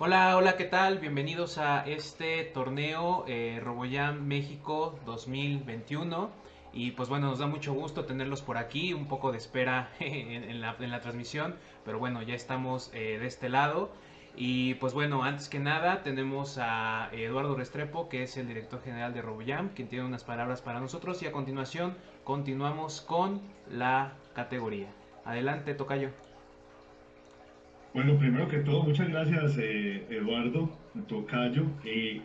Hola, hola, ¿qué tal? Bienvenidos a este torneo eh, Roboyam México 2021. Y pues bueno, nos da mucho gusto tenerlos por aquí, un poco de espera en, la, transmisión, pero bueno, ya estamos eh, de este lado. Y pues bueno, antes que nada tenemos a Eduardo Restrepo, que es el director general de RoboJam, quien tiene unas palabras para nosotros y a continuación continuamos con la categoría. Adelante, Tocayo. Bueno, primero que todo, muchas gracias eh, Eduardo, Tocayo. Eh,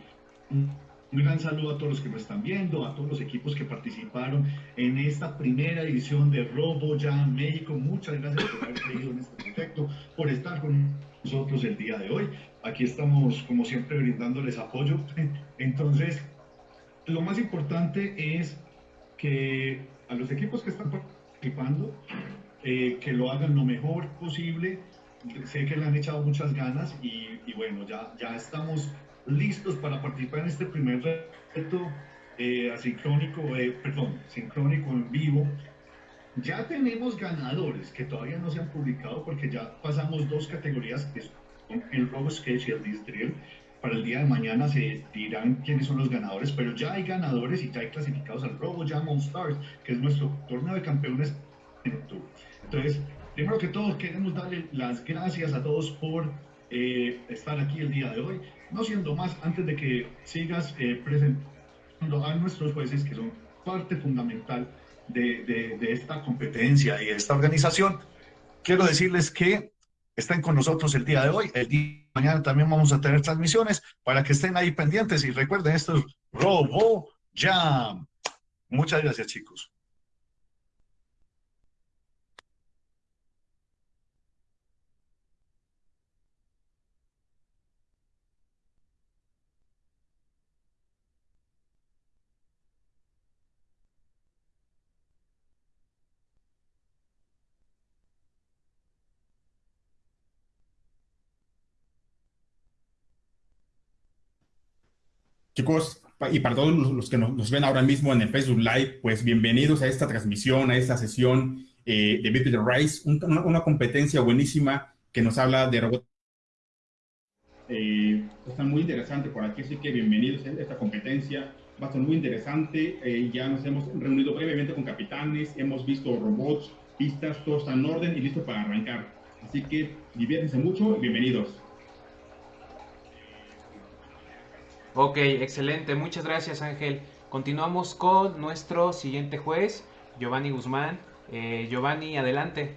un gran saludo a todos los que me están viendo, a todos los equipos que participaron en esta primera edición de RoboJam México. Muchas gracias por haber creído en este proyecto, por estar con nosotros el día de hoy. Aquí estamos, como siempre, brindándoles apoyo. Entonces, lo más importante es que a los equipos que están participando, eh, que lo hagan lo mejor posible. Sé que le han echado muchas ganas y, bueno, ya, ya estamos listos para participar en este primer reto eh, asincrónico, eh, perdón, sincrónico en vivo ya tenemos ganadores que todavía no se han publicado porque ya pasamos dos categorías que son el Robo Sketch y el Distrill. Para el día de mañana se dirán quiénes son los ganadores, pero ya hay ganadores y ya hay clasificados al Robo Jam All Stars, que es nuestro torneo de campeones en octubre. Entonces, primero que todo, queremos darle las gracias a todos por eh, estar aquí el día de hoy. No siendo más, antes de que sigas eh, presentando a nuestros jueces, que son parte fundamental de, esta competencia y de esta organización, quiero decirles que estén con nosotros el día de hoy. El día de mañana también vamos a tener transmisiones para que estén ahí pendientes y recuerden, esto es Robo Jam. Muchas gracias, chicos. Chicos, y para todos los que nos, ven ahora mismo en el Facebook Live, pues bienvenidos a esta transmisión, a esta sesión eh, de Beat the Rise, una, competencia buenísima que nos habla de robots. Eh, está muy interesante por aquí, así que bienvenidos a esta competencia. Va a ser muy interesante. Eh, ya nos hemos reunido previamente con capitanes, hemos visto robots, pistas, todo está en orden y listo para arrancar. Así que diviértanse mucho y bienvenidos. Ok, excelente. Muchas gracias Ángel. Continuamos con nuestro siguiente juez, Giovanni Guzmán. Eh, Giovanni, adelante.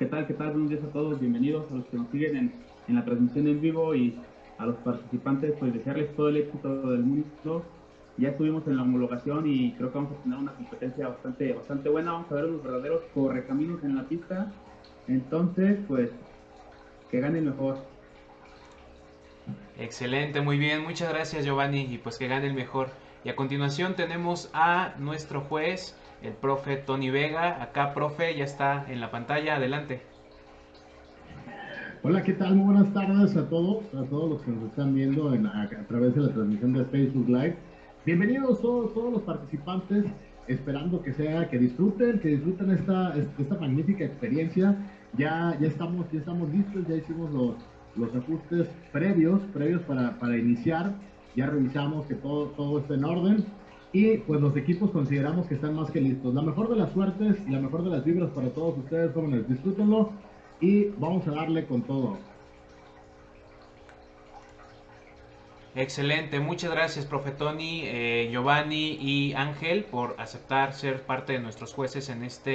¿Qué tal? ¿Qué tal? Buenos días a todos. Bienvenidos a los que nos siguen en, en la transmisión en vivo y a los participantes, pues desearles todo el éxito del mundo. Ya estuvimos en la homologación y creo que vamos a tener una competencia bastante, bastante buena. Vamos a ver unos verdaderos correcaminos en la pista. Entonces, pues, que gane mejor. Excelente, muy bien, muchas gracias Giovanni y pues que gane el mejor. Y a continuación tenemos a nuestro juez, el profe Tony Vega. Acá, profe, ya está en la pantalla, adelante. Hola, ¿qué tal? Muy buenas tardes a todos, a todos los que nos están viendo a, través de la transmisión de Facebook Live. Bienvenidos todos, todos los participantes, esperando que sea, que disfruten, que disfruten esta, esta magnífica experiencia. Ya, ya estamos, ya estamos listos, ya hicimos los, los ajustes previos, previos para, para iniciar. Ya revisamos que todo, todo esté en orden y pues los equipos consideramos que están más que listos. La mejor de las suertes la mejor de las vibras para todos ustedes, jóvenes. Disfrútenlo y vamos a darle con todo. Excelente, muchas gracias, profe Tony, eh, Giovanni y Ángel por aceptar ser parte de nuestros jueces en esta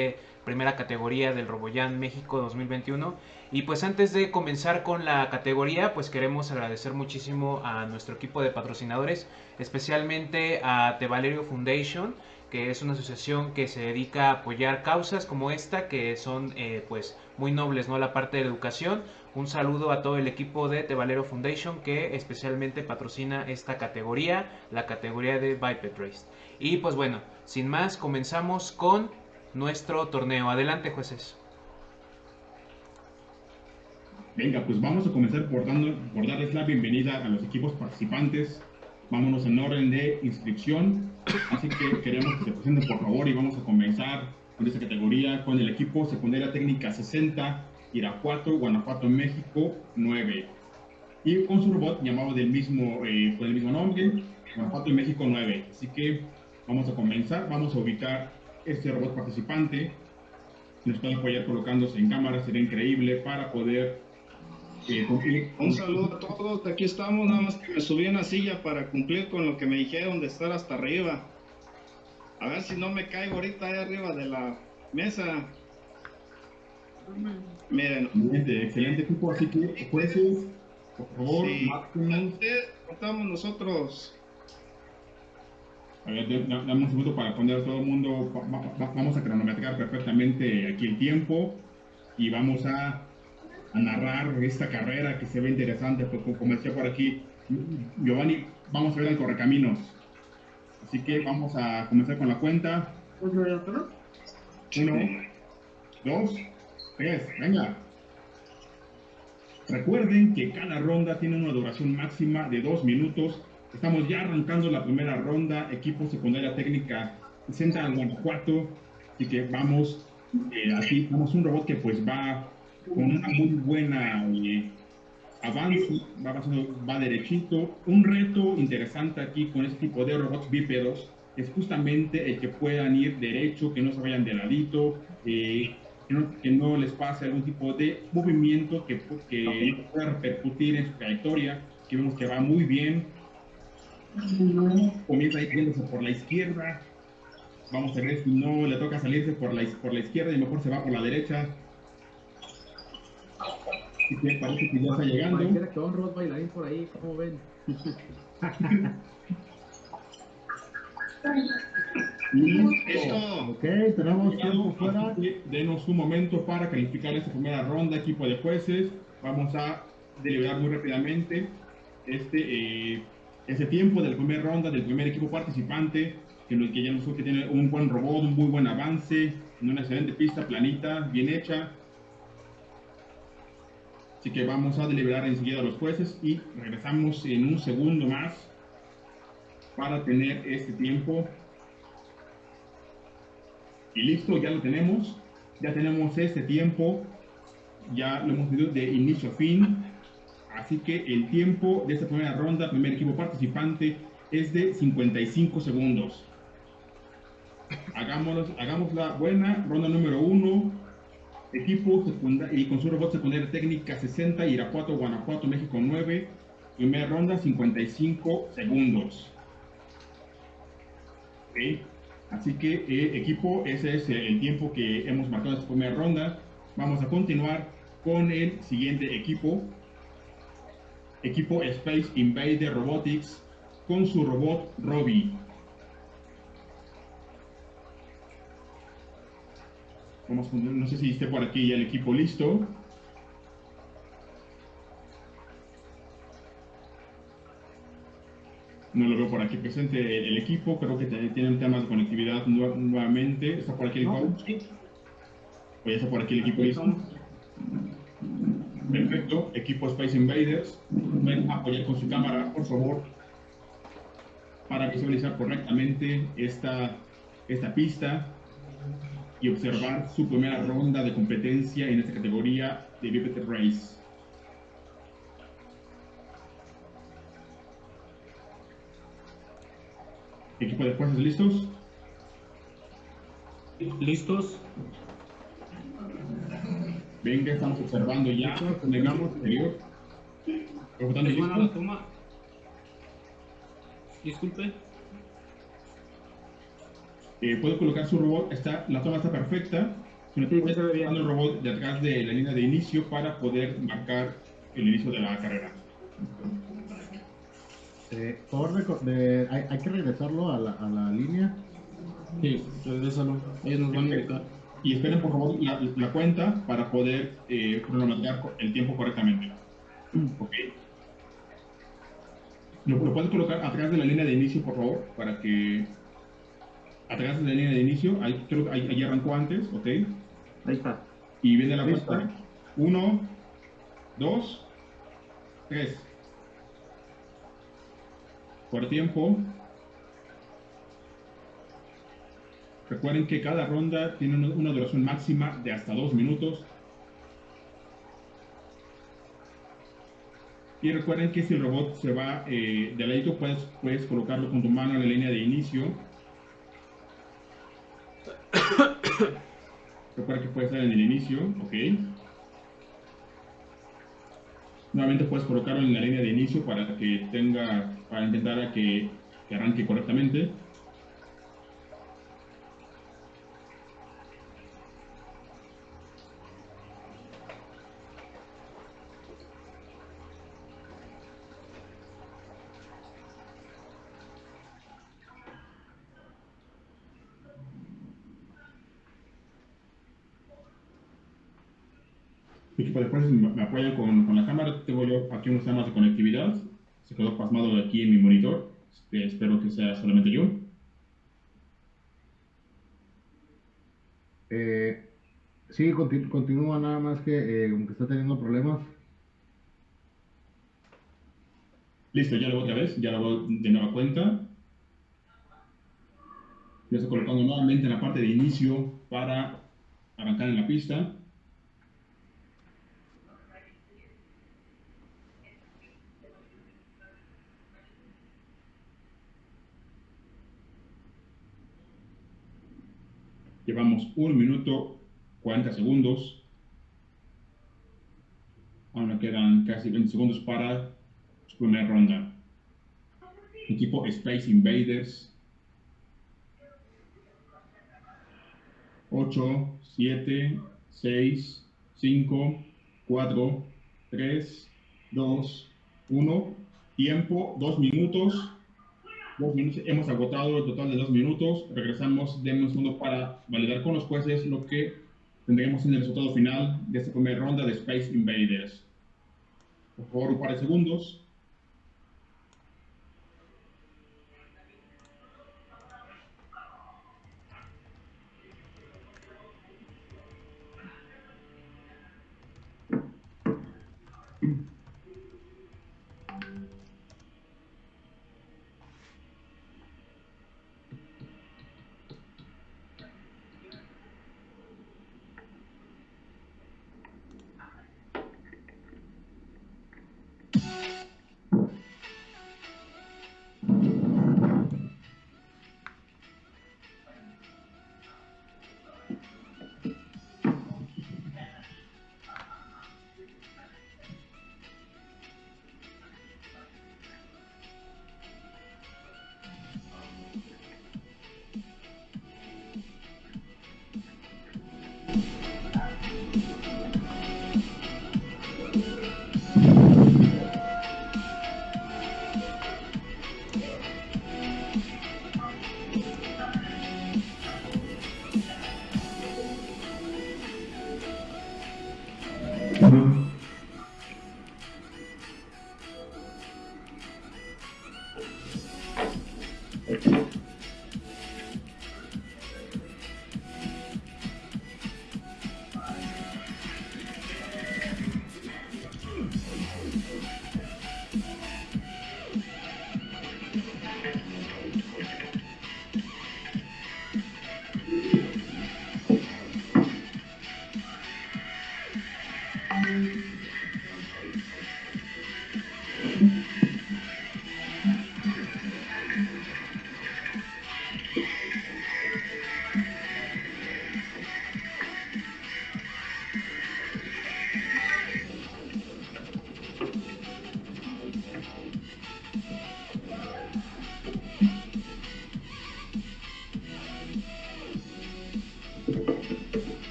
primera categoría del Roboyan México 2021. Y pues antes de comenzar con la categoría, pues queremos agradecer muchísimo a nuestro equipo de patrocinadores, especialmente a The Valerio Foundation, que es una asociación que se dedica a apoyar causas como esta, que son eh, pues muy nobles, ¿no? La parte de educación. Un saludo a todo el equipo de The Valero Foundation que especialmente patrocina esta categoría, la categoría de Biped Race. Y pues bueno, sin más, comenzamos con nuestro torneo. Adelante, jueces. Venga, pues vamos a comenzar por, dando, por darles la bienvenida a los equipos participantes. Vámonos en orden de inscripción. Así que queremos que se presenten por favor y vamos a comenzar con esta categoría con el equipo secundaria técnica 60 Irapuato, Guanajuato, México 9. Y con su robot llamado del mismo, eh, con el mismo nombre, Guanajuato y México 9. Así que vamos a comenzar, vamos a ubicar este robot participante. Nos pueden apoyar colocándose en cámara, sería increíble para poder eh, cumplir. Un saludo a todos, aquí estamos, nada más que me subí en la silla para cumplir con lo que me dijeron de estar hasta arriba. A ver si no me caigo ahorita ahí arriba de la mesa. Miren. Excelente, excelente equipo, así que jueces, por favor, sí. contamos nosotros. A ver, dame un segundo para poner a todo el mundo, vamos a cronometrar perfectamente aquí el tiempo y vamos a, a narrar esta carrera que se ve interesante, porque como decía por aquí, Giovanni, vamos a ver el correcaminos. Así que vamos a comenzar con la cuenta. Uno, dos, tres, venga. Recuerden que cada ronda tiene una duración máxima de dos minutos. Estamos ya arrancando la primera ronda. Equipo secundaria técnica Central Guanajuato. Así que vamos, eh, aquí tenemos un robot que pues va con una muy buena eh, avance, va, va derechito. Un reto interesante aquí con este tipo de robots bípedos es justamente el que puedan ir derecho, que no se vayan de ladito, eh, que, no, que, no, les pase algún tipo de movimiento que, que pueda repercutir en su trayectoria, que vemos que va muy bien. Comienza yéndose por la izquierda. Vamos a ver si no le toca salirse por la, por la izquierda y mejor se va por la derecha. Y que parece que ya está llegando. Pareciera que va un robot bailarín por ahí, ¿cómo ven? Listo. Ok, tenemos tiempo fuera. Denos un momento para calificar esta primera ronda, equipo de jueces. Vamos a deliberar muy rápidamente este, eh, ese tiempo de la primera ronda del primer equipo participante, que, ya nos que tiene un buen robot, un muy buen avance, una excelente pista planita, bien hecha. Así que vamos a deliberar enseguida a los jueces y regresamos en un segundo más para tener este tiempo. Y listo, ya lo tenemos. Ya tenemos este tiempo. Ya lo hemos medido de inicio a fin. Así que el tiempo de esta primera ronda, primer equipo participante, es de 55 segundos. Hagámoslo, hagamos la buena. Ronda número 1. Equipo y con su robot secundaria técnica 60, Irapuato, Guanajuato, México 9. Primera ronda 55 segundos. Así que eh, equipo, ese es el tiempo que hemos marcado esta primera ronda. Vamos a continuar con el siguiente equipo. Equipo Space Invader Robotics con su robot Robbie. Vamos, no sé si esté por aquí ya el equipo listo. no lo veo por aquí presente el, equipo, creo que tienen temas de conectividad nu nuevamente. ¿Está por aquí el coach? ¿O ya está por aquí el equipo listo? Perfecto, equipo Space Invaders, a apoyar con su cámara, por favor, para visualizar correctamente esta, esta pista y observar su primera ronda de competencia en esta categoría de Biped Race. Equipo de fuerzas, ¿listos? ¿Listos? Venga, estamos observando ya. Negamos exterior. Hermano, la toma. Disculpe. Eh, puede colocar su robot, está, la toma está perfecta. Sí, se ve bien. el robot de atrás de la línea de inicio para poder marcar el inicio de la carrera. Eh, por favor, de, hay, hay, que regresarlo a la, a la línea. Sí, regrésalo. Ellos nos van a indicar. Y esperen por favor la, la cuenta para poder eh, cronometrar el tiempo correctamente. Ok. ¿Lo, ¿Lo puedes colocar atrás de la línea de inicio, por favor? Para que... Atrás de la línea de inicio, ahí, creo que ahí, ahí arrancó antes, ¿ok? Ahí está. Y viene la cuenta. Uno, dos, tres. Por tiempo. Recuerden que cada ronda tiene una duración máxima de hasta dos minutos. Y recuerden que si el robot se va eh, de ladito, puedes, puedes colocarlo con tu mano en la línea de inicio. Recuerden que puede estar en el inicio, ok. Nuevamente puedes colocarlo en la línea de inicio para que tenga, para intentar que, que arranque correctamente. Me apoyan con, con, la cámara. Tengo yo aquí unos temas de conectividad. Se quedó pasmado de aquí en mi monitor. Este, espero que sea solamente yo. Eh, sí, continu continúa nada más que eh, como que está teniendo problemas. Listo, ya lo otra vez, ya lo voy de nueva cuenta. Ya estoy colocando nuevamente en la parte de inicio para arrancar en la pista. Llevamos 1 minuto 40 segundos. Aún me quedan casi 20 segundos para su primera ronda. Equipo Space Invaders. 8, 7, 6, 5, 4, 3, 2, 1. Tiempo, 2 minutos minutos. Hemos agotado el total de dos minutos. Regresamos de un segundo para validar con los jueces lo que tendremos en el resultado final de esta primera ronda de Space Invaders. Por favor, un par de segundos.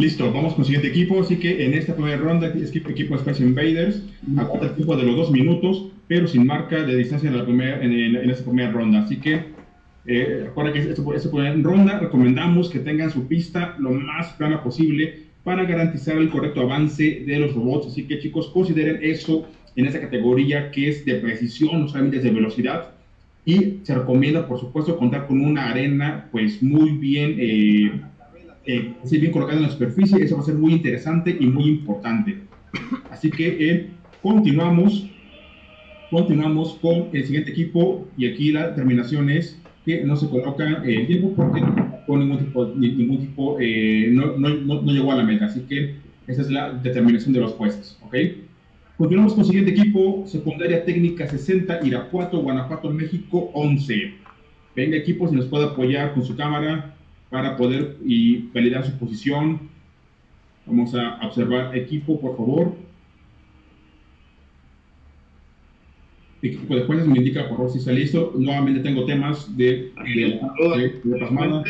Listo, vamos con el siguiente equipo. Así que en esta primera ronda, es equipo Space Invaders, acorta el tiempo de los dos minutos, pero sin marca de distancia en, la primera, en, esta primera ronda. Así que, eh, recuerda que esta, esta primera ronda recomendamos que tengan su pista lo más plana posible para garantizar el correcto avance de los robots. Así que, chicos, consideren eso en esta categoría que es de precisión, no solamente de velocidad. Y se recomienda, por supuesto, contar con una arena pues muy bien. Eh, eh, bien colocado en la superficie, eso va a ser muy interesante y muy importante. Así que eh, continuamos, continuamos con el siguiente equipo y aquí la determinación es que no se coloca el tiempo porque con ningún tipo, ningún tipo eh, no, no, no, llegó a la meta, así que esa es la determinación de los jueces, ¿ok? Continuamos con el siguiente equipo, secundaria técnica 60, Irapuato, Guanajuato, México 11. Venga equipo, si nos puede apoyar con su cámara para poder y validar su posición. Vamos a observar equipo, por favor. Equipo de jueces me indica por favor si está listo. Nuevamente tengo temas de, de, de, de pasmada.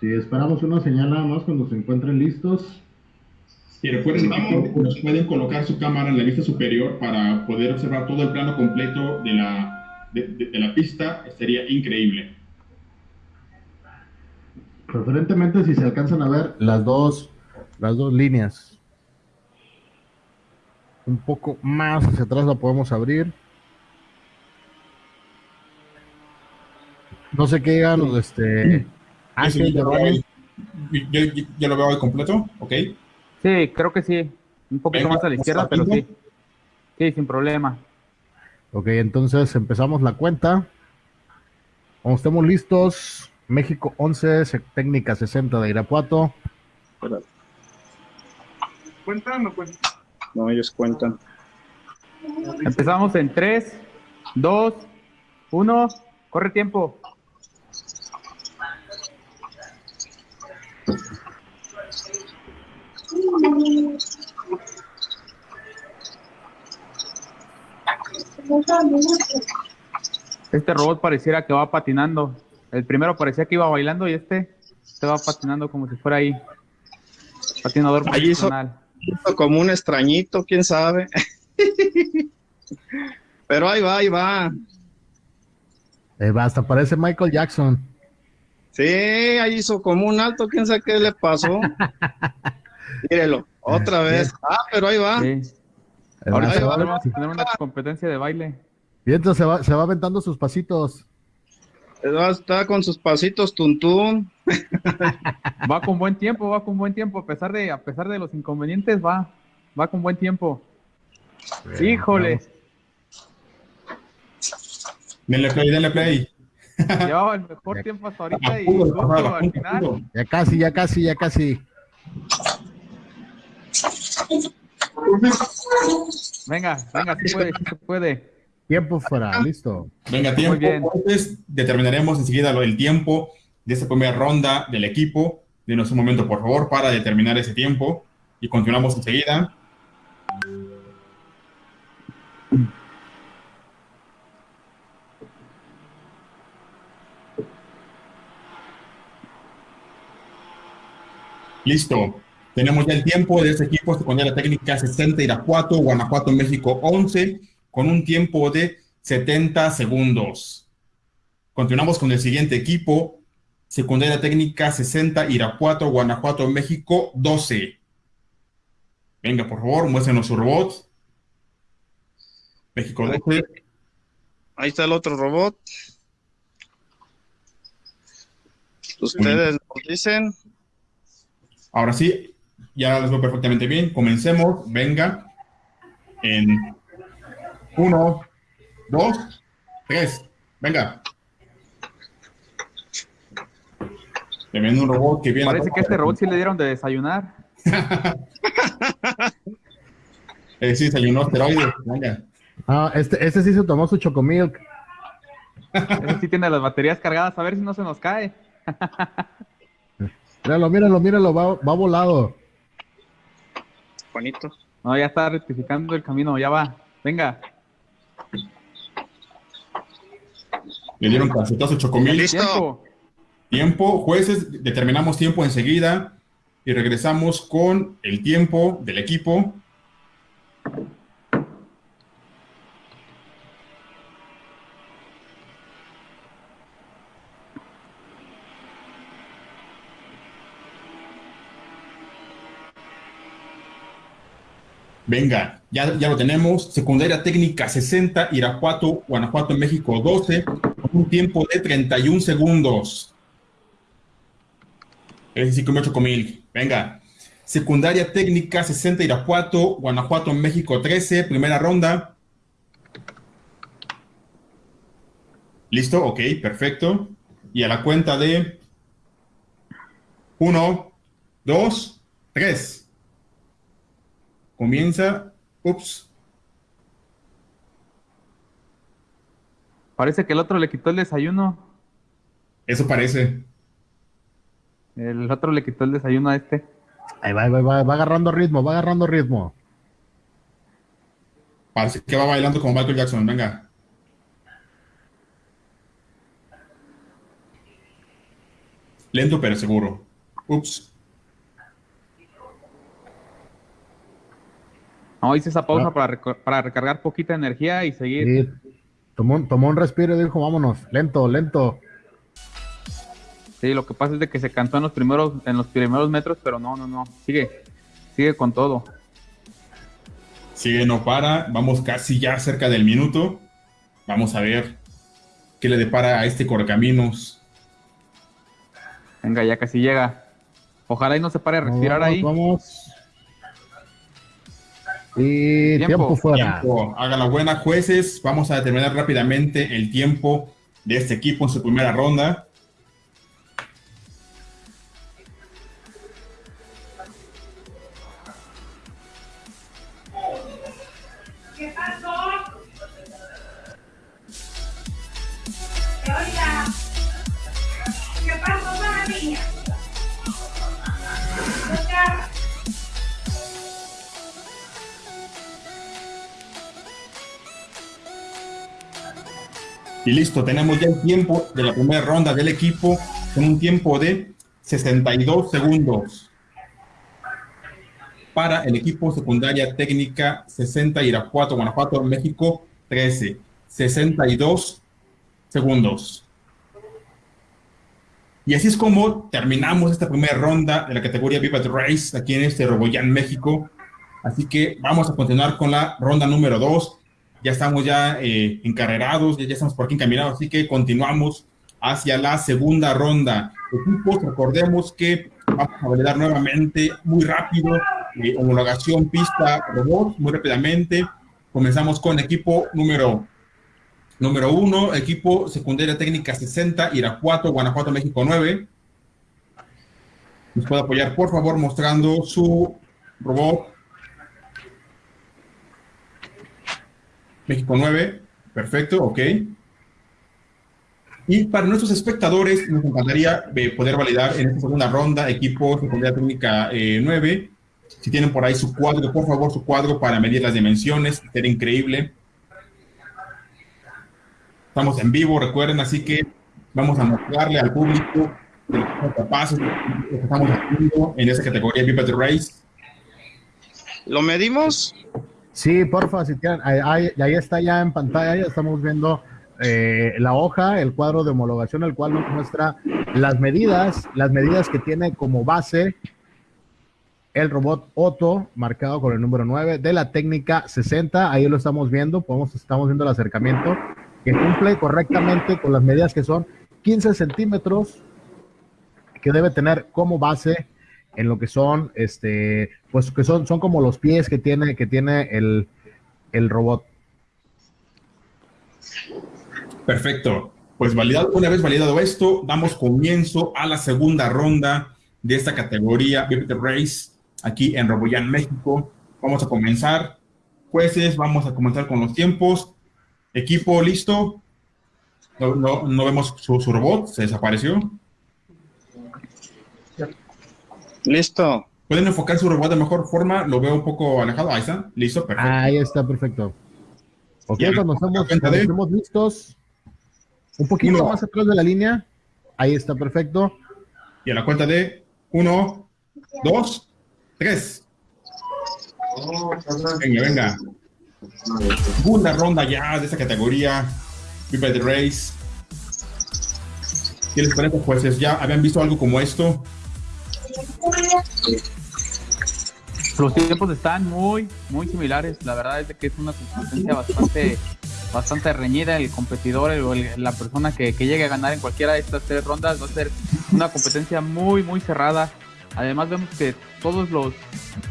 Sí, esperamos una señal nada más cuando se encuentren listos. Y recuerden equipo, nos pueden colocar su cámara en la vista superior para poder observar todo el plano completo de la, de, de- de la pista. Sería increíble. Preferentemente si se alcanzan a ver las dos, las dos líneas. Un poco más hacia atrás la podemos abrir. No sé qué digan los este. Ángel, yo, yo- yo- yo lo veo hoy completo, ¿ok? Sí, creo que sí. Un poquito Venga, más a la izquierda, pero ¿estamos sí. Sí, sin problema. Ok, entonces empezamos la cuenta. Cuando estemos listos, México 11, se- técnica 60 de Irapuato. ¿Cuentan o cuentan? No, ellos cuentan. Empezamos en 3, 2, 1. Corre tiempo. Este robot pareciera que va patinando. El primero parecía que iba bailando y este se va patinando como si fuera ahí. Patinador Ahí hizo- profesional. Como un extrañito, quién sabe. Pero ahí va, ahí va. Eh, va, hasta parece Michael Jackson. Sí, ahí hizo como un alto, quién sabe qué le pasó. Mírelo, otra vez. Ah, pero ahí va. Sí. Va, Ahorita se, va, vamos a tener una competencia de baile. y entonces se va, se va aventando sus pasitos. Está con sus pasitos tuntún. Va con buen tiempo, va con buen tiempo, a pesar de, a pesar de los inconvenientes, va, va con buen tiempo. Híjole, Denle play, denle play. llevaba el mejor tiempo hasta ahorita y Apuro, justo apuro, al final. Ya casi, ya casi, ya casi. Venga, venga, sí puede, se puede. Tiempo fuera, listo. Venga, tiempo. bien. Entonces, determinaremos enseguida lo- el tiempo de esta primera ronda del equipo. Denos un momento, por favor, para determinar ese tiempo. Y continuamos enseguida. Listo. Tenemos ya el tiempo de este equipo secundaria técnica 60 Irapuato, Guanajuato, México 11, con un tiempo de 70 segundos. Continuamos con el siguiente equipo, secundaria técnica 60 Irapuato, Guanajuato, México 12. Venga, por favor, muéstrenos su robot. México 12. Ahí está el otro robot. Ustedes nos dicen. Ahora sí, ya los veo perfectamente bien. Comencemos. Venga. En uno, dos, tres. Venga. Tremendo un robot que viene. Parece que a este robot sí le dieron de desayunar. Eh, sí, desayunó asteroides. Venga. Ah, este, este sí se tomó su chocomilk. Ese sí tiene las baterías cargadas, a ver si no se nos cae. Míralo, míralo, míralo, va, va volado. Juanito. No, ya está rectificando el camino, ya va. Venga, Le dieron cachetazo chocomil. Listo. tiempo. Jueces, determinamos tiempo enseguida y regresamos con el tiempo del equipo. Venga, ya, ya lo tenemos. Secundaria técnica 60, Irapuato, Guanajuato, México 12, con un tiempo de 31 segundos. Sí comió chocomil. Venga. Secundaria técnica 60, Irapuato, Guanajuato, México 13, primera ronda. ¿Listo? Ok, perfecto. Y a la cuenta de 1, 2, 3. Comienza. Ups. Parece que el otro le quitó el desayuno. Eso parece. El otro le quitó el desayuno a este. Ahí va, ahí va, va, va agarrando ritmo, va agarrando ritmo. Parece que va bailando como Michael Jackson. Venga. Lento pero seguro. Ups. No, hice esa pausa Ah. para, para recargar poquita energía y seguir. Sí, tomó, un- tomó un respiro y dijo, vámonos, lento, lento. Sí, lo que pasa es de que se cantó en los primeros, en los primeros metros, pero no, no, no. Sigue, sigue con todo. Sigue, no para. Vamos casi ya cerca del minuto. Vamos a ver qué le depara a este correcaminos. Venga, ya casi llega. Ojalá y no se pare a respirar Vamos, ahí. Vamos. Y Tiempo. tiempo, fuera. Tiempo. Hagan la buena, jueces. Vamos a determinar rápidamente el tiempo de este equipo en su primera ronda. Y listo, tenemos ya el tiempo de la primera ronda del equipo con un tiempo de 62 segundos. Para el equipo secundaria técnica 60 Irapuato, Guanajuato, México 13. 62 segundos. Y así es como terminamos esta primera ronda de la categoría Vivat Race aquí en este Roboyán, México. Así que vamos a continuar con la ronda número 2 ya estamos ya eh, encarrerados, ya, estamos por aquí encaminados, así que continuamos hacia la segunda ronda. Equipos, recordemos que vamos a validar nuevamente muy rápido, eh, homologación pista robot, muy rápidamente. Comenzamos con equipo número número uno, equipo secundaria técnica 60, Irapuato, Guanajuato, México 9. ¿Nos puede apoyar, por favor, mostrando su robot México 9, perfecto, ok. Y para nuestros espectadores, nos encantaría eh, poder validar en esta segunda ronda equipo secundaria técnica eh, 9. Si tienen por ahí su cuadro, por favor, su cuadro para medir las dimensiones, sería increíble. Estamos en vivo, recuerden, así que vamos a mostrarle al público de lo que somos capaces, de lo que estamos haciendo en esa categoría Pipet Race. ¿Lo medimos? Sí, porfa, si ahí, ahí- ahí está ya en pantalla, ya estamos viendo eh, la hoja, el cuadro de homologación, el cual nos muestra las medidas, las medidas que tiene como base el robot Otto, marcado con el número 9, de la técnica 60, ahí lo estamos viendo, podemos, estamos viendo el acercamiento, que cumple correctamente con las medidas que son 15 centímetros, que debe tener como base en lo que son, este, pues que son, son como los pies que tiene, que tiene el, el robot. Perfecto. Pues validado, una vez validado esto, damos comienzo a la segunda ronda de esta categoría Biped Race aquí en Roboyán, México. Vamos a comenzar. Jueces, vamos a comenzar con los tiempos. Equipo, ¿listo? No, no- no vemos su, su robot, se desapareció. Listo. ¿Pueden enfocar su robot de mejor forma? Lo veo un poco alejado. Ahí está. Listo, perfecto. Ahí está, perfecto. Ok, Ya, cuando estamos, cuenta cuando de- estemos listos, un poquito Uno. más atrás de la línea, ahí está, perfecto. Y a la cuenta de uno, dos, tres. Venga, venga. Segunda ronda ya de esta categoría. People the Race. ¿Qué les parece, jueces? ¿Ya habían visto algo como esto? Los tiempos están muy, muy similares. La verdad es que es una competencia bastante, bastante reñida. El competidor o la persona que, llegue a ganar en cualquiera de estas tres rondas va a ser una competencia muy, muy cerrada. Además vemos que todos los,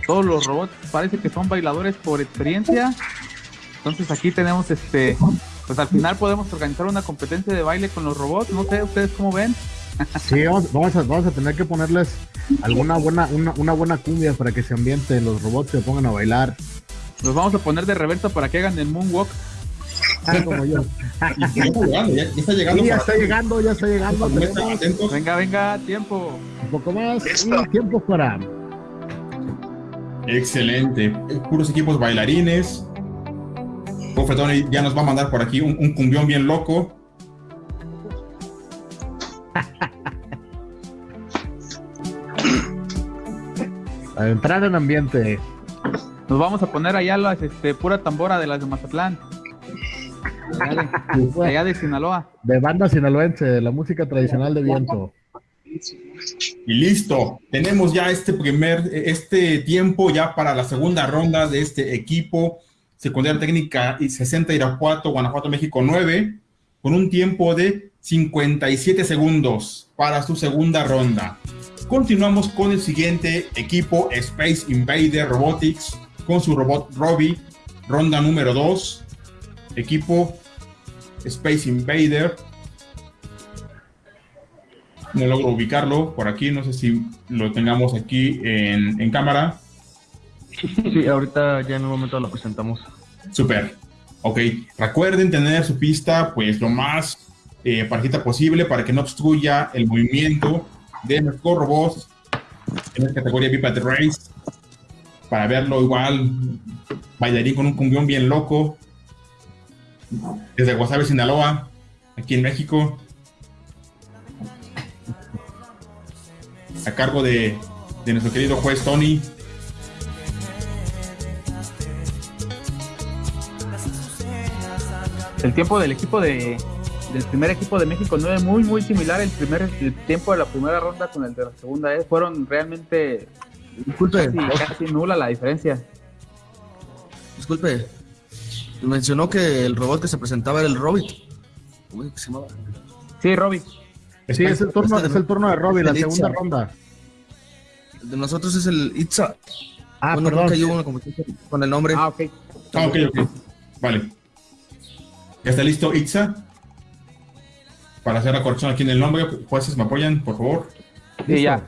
todos los robots parece que son bailadores por experiencia. Entonces aquí tenemos este, pues al final podemos organizar una competencia de baile con los robots. No sé, ustedes cómo ven. Sí, vamos, vamos a tener que ponerles alguna buena, una, una buena cumbia para que se ambienten los robots se pongan a bailar. Los vamos a poner de reversa para que hagan el moonwalk. Ah, como yo. Ya está llegando, ya, ya está llegando. Sí, ya para- está llegando, ya está llegando. para que estén Tenemos atentos. Venga, venga, tiempo. un poco más Listo. tiempo para. Excelente. Puros equipos bailarines. Profe Tony ya nos va a mandar por aquí un, un cumbión bien loco. Entrar en ambiente. Nos vamos a poner allá las este, pura tambora de las de Mazatlán. Allá de, allá de Sinaloa. De banda sinaloense, de la música tradicional de viento. Y listo. Tenemos ya este primer, este tiempo ya para la segunda ronda de este equipo. Secundaria técnica y 60 Irapuato, Guanajuato, México 9, con un tiempo de 57 segundos para su segunda ronda. Continuamos con el siguiente equipo, Space Invader Robotics, con su robot Robbie, ronda número 2. Equipo Space Invader. No logro ubicarlo por aquí, no sé si lo tengamos aquí en, en cámara. Sí, ahorita ya en un momento lo presentamos. Super. Ok. Recuerden tener su pista, pues lo más eh, parejita posible para que no obstruya el movimiento de nuestros robots en la categoría Biped Race. Para verlo igual, bailarín con un cumbión bien loco. Desde Guasave, Sinaloa, aquí en México. A cargo de nuestro querido juez Tony. El tiempo del equipo de del primer equipo de México 9 muy muy similar el primer el tiempo de la primera ronda con el de la segunda ¿eh? fueron realmente Disculpe, casi, casi nula la diferencia disculpe. Mencionó que el robot que se presentaba era el Robit. ¿Cómo es que se llamaba? sí Robbie Sí, es el turno, Este, es el turno de Robbie, la segunda Itza. ronda. El de nosotros es el Itza. Ah, bueno, perdón. hay una competencia con el nombre. ah ok Ah, ok, ok. Vale. ¿Ya está listo, Itza? Para hacer la corrección aquí en el nombre, jueces, ¿me apoyan, por favor? sí ya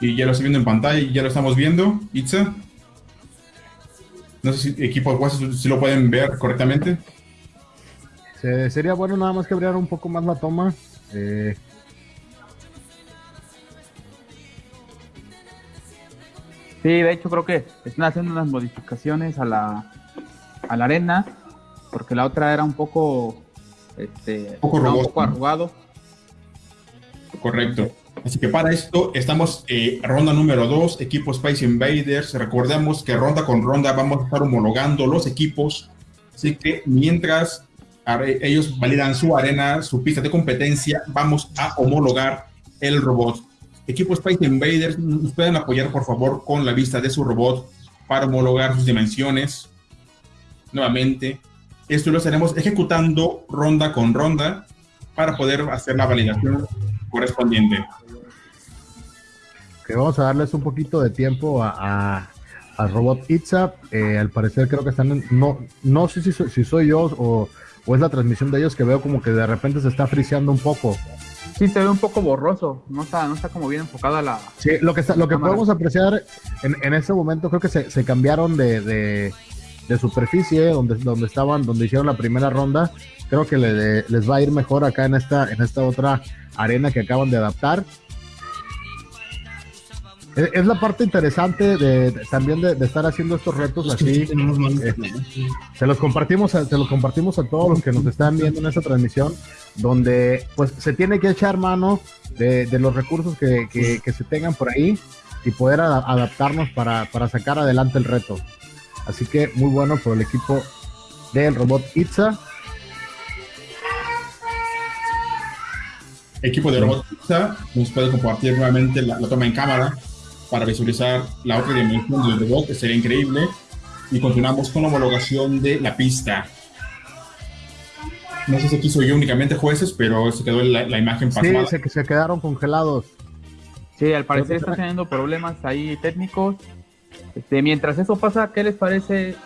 Y ya lo estoy viendo en pantalla y ya lo estamos viendo, Itza. No sé si equipo de jueces si lo pueden ver correctamente. Se- sería bueno nada más que abriera un poco más la toma. Eh, Sí, de hecho creo que están haciendo unas modificaciones a la, a la arena, porque la otra era un poco, este, Poco estaba un poco arrugado. Correcto. Así que para esto estamos eh, ronda número 2, equipo Space Invaders. Recordemos que ronda con ronda vamos a estar homologando los equipos. Así que mientras ellos validan su arena, su pista de competencia, vamos a homologar el robot. Equipo Space Invaders, ¿nos pueden apoyar por favor con la vista de su robot para homologar sus dimensiones? Nuevamente, esto lo estaremos ejecutando ronda con ronda para poder hacer la validación correspondiente. que vamos a darles un poquito de tiempo a, a- al robot Itza. Eh, al parecer creo que están en- no, no sé si, soy- si soy yo o, o es la transmisión de ellos que veo como que de repente se está friseando un poco. Sí, se ve un poco borroso, no está, no está como bien enfocada la... Sí, lo que, está- lo que Cámara. podemos apreciar en, en este momento creo que se, se cambiaron de, de- de superficie donde, donde estaban, donde hicieron la primera ronda. Creo que le- les va a ir mejor acá en esta, en esta otra arena que acaban de adaptar. Es, es la parte interesante de, de- también de, de estar haciendo estos retos así. Eh, se los compartimos a, se los compartimos a todos los que nos están viendo en esta transmisión, donde pues se tiene que echar mano de, de los recursos que, que- que se tengan por ahí y poder a- adaptarnos para, para sacar adelante el reto. Así que muy bueno por el equipo del robot Itza. Equipo de robot Pizza nos puede compartir nuevamente la, la toma en cámara para visualizar la otra dimensión del robot, que sería increíble. Y continuamos con la homologación de la pista. No sé si aquí soy yo únicamente jueces, pero se quedó la, la imagen Sí, pasada. se, se quedaron congelados. Sí, al parecer están teniendo problemas ahí técnicos. Este, mientras eso pasa, ¿qué les parece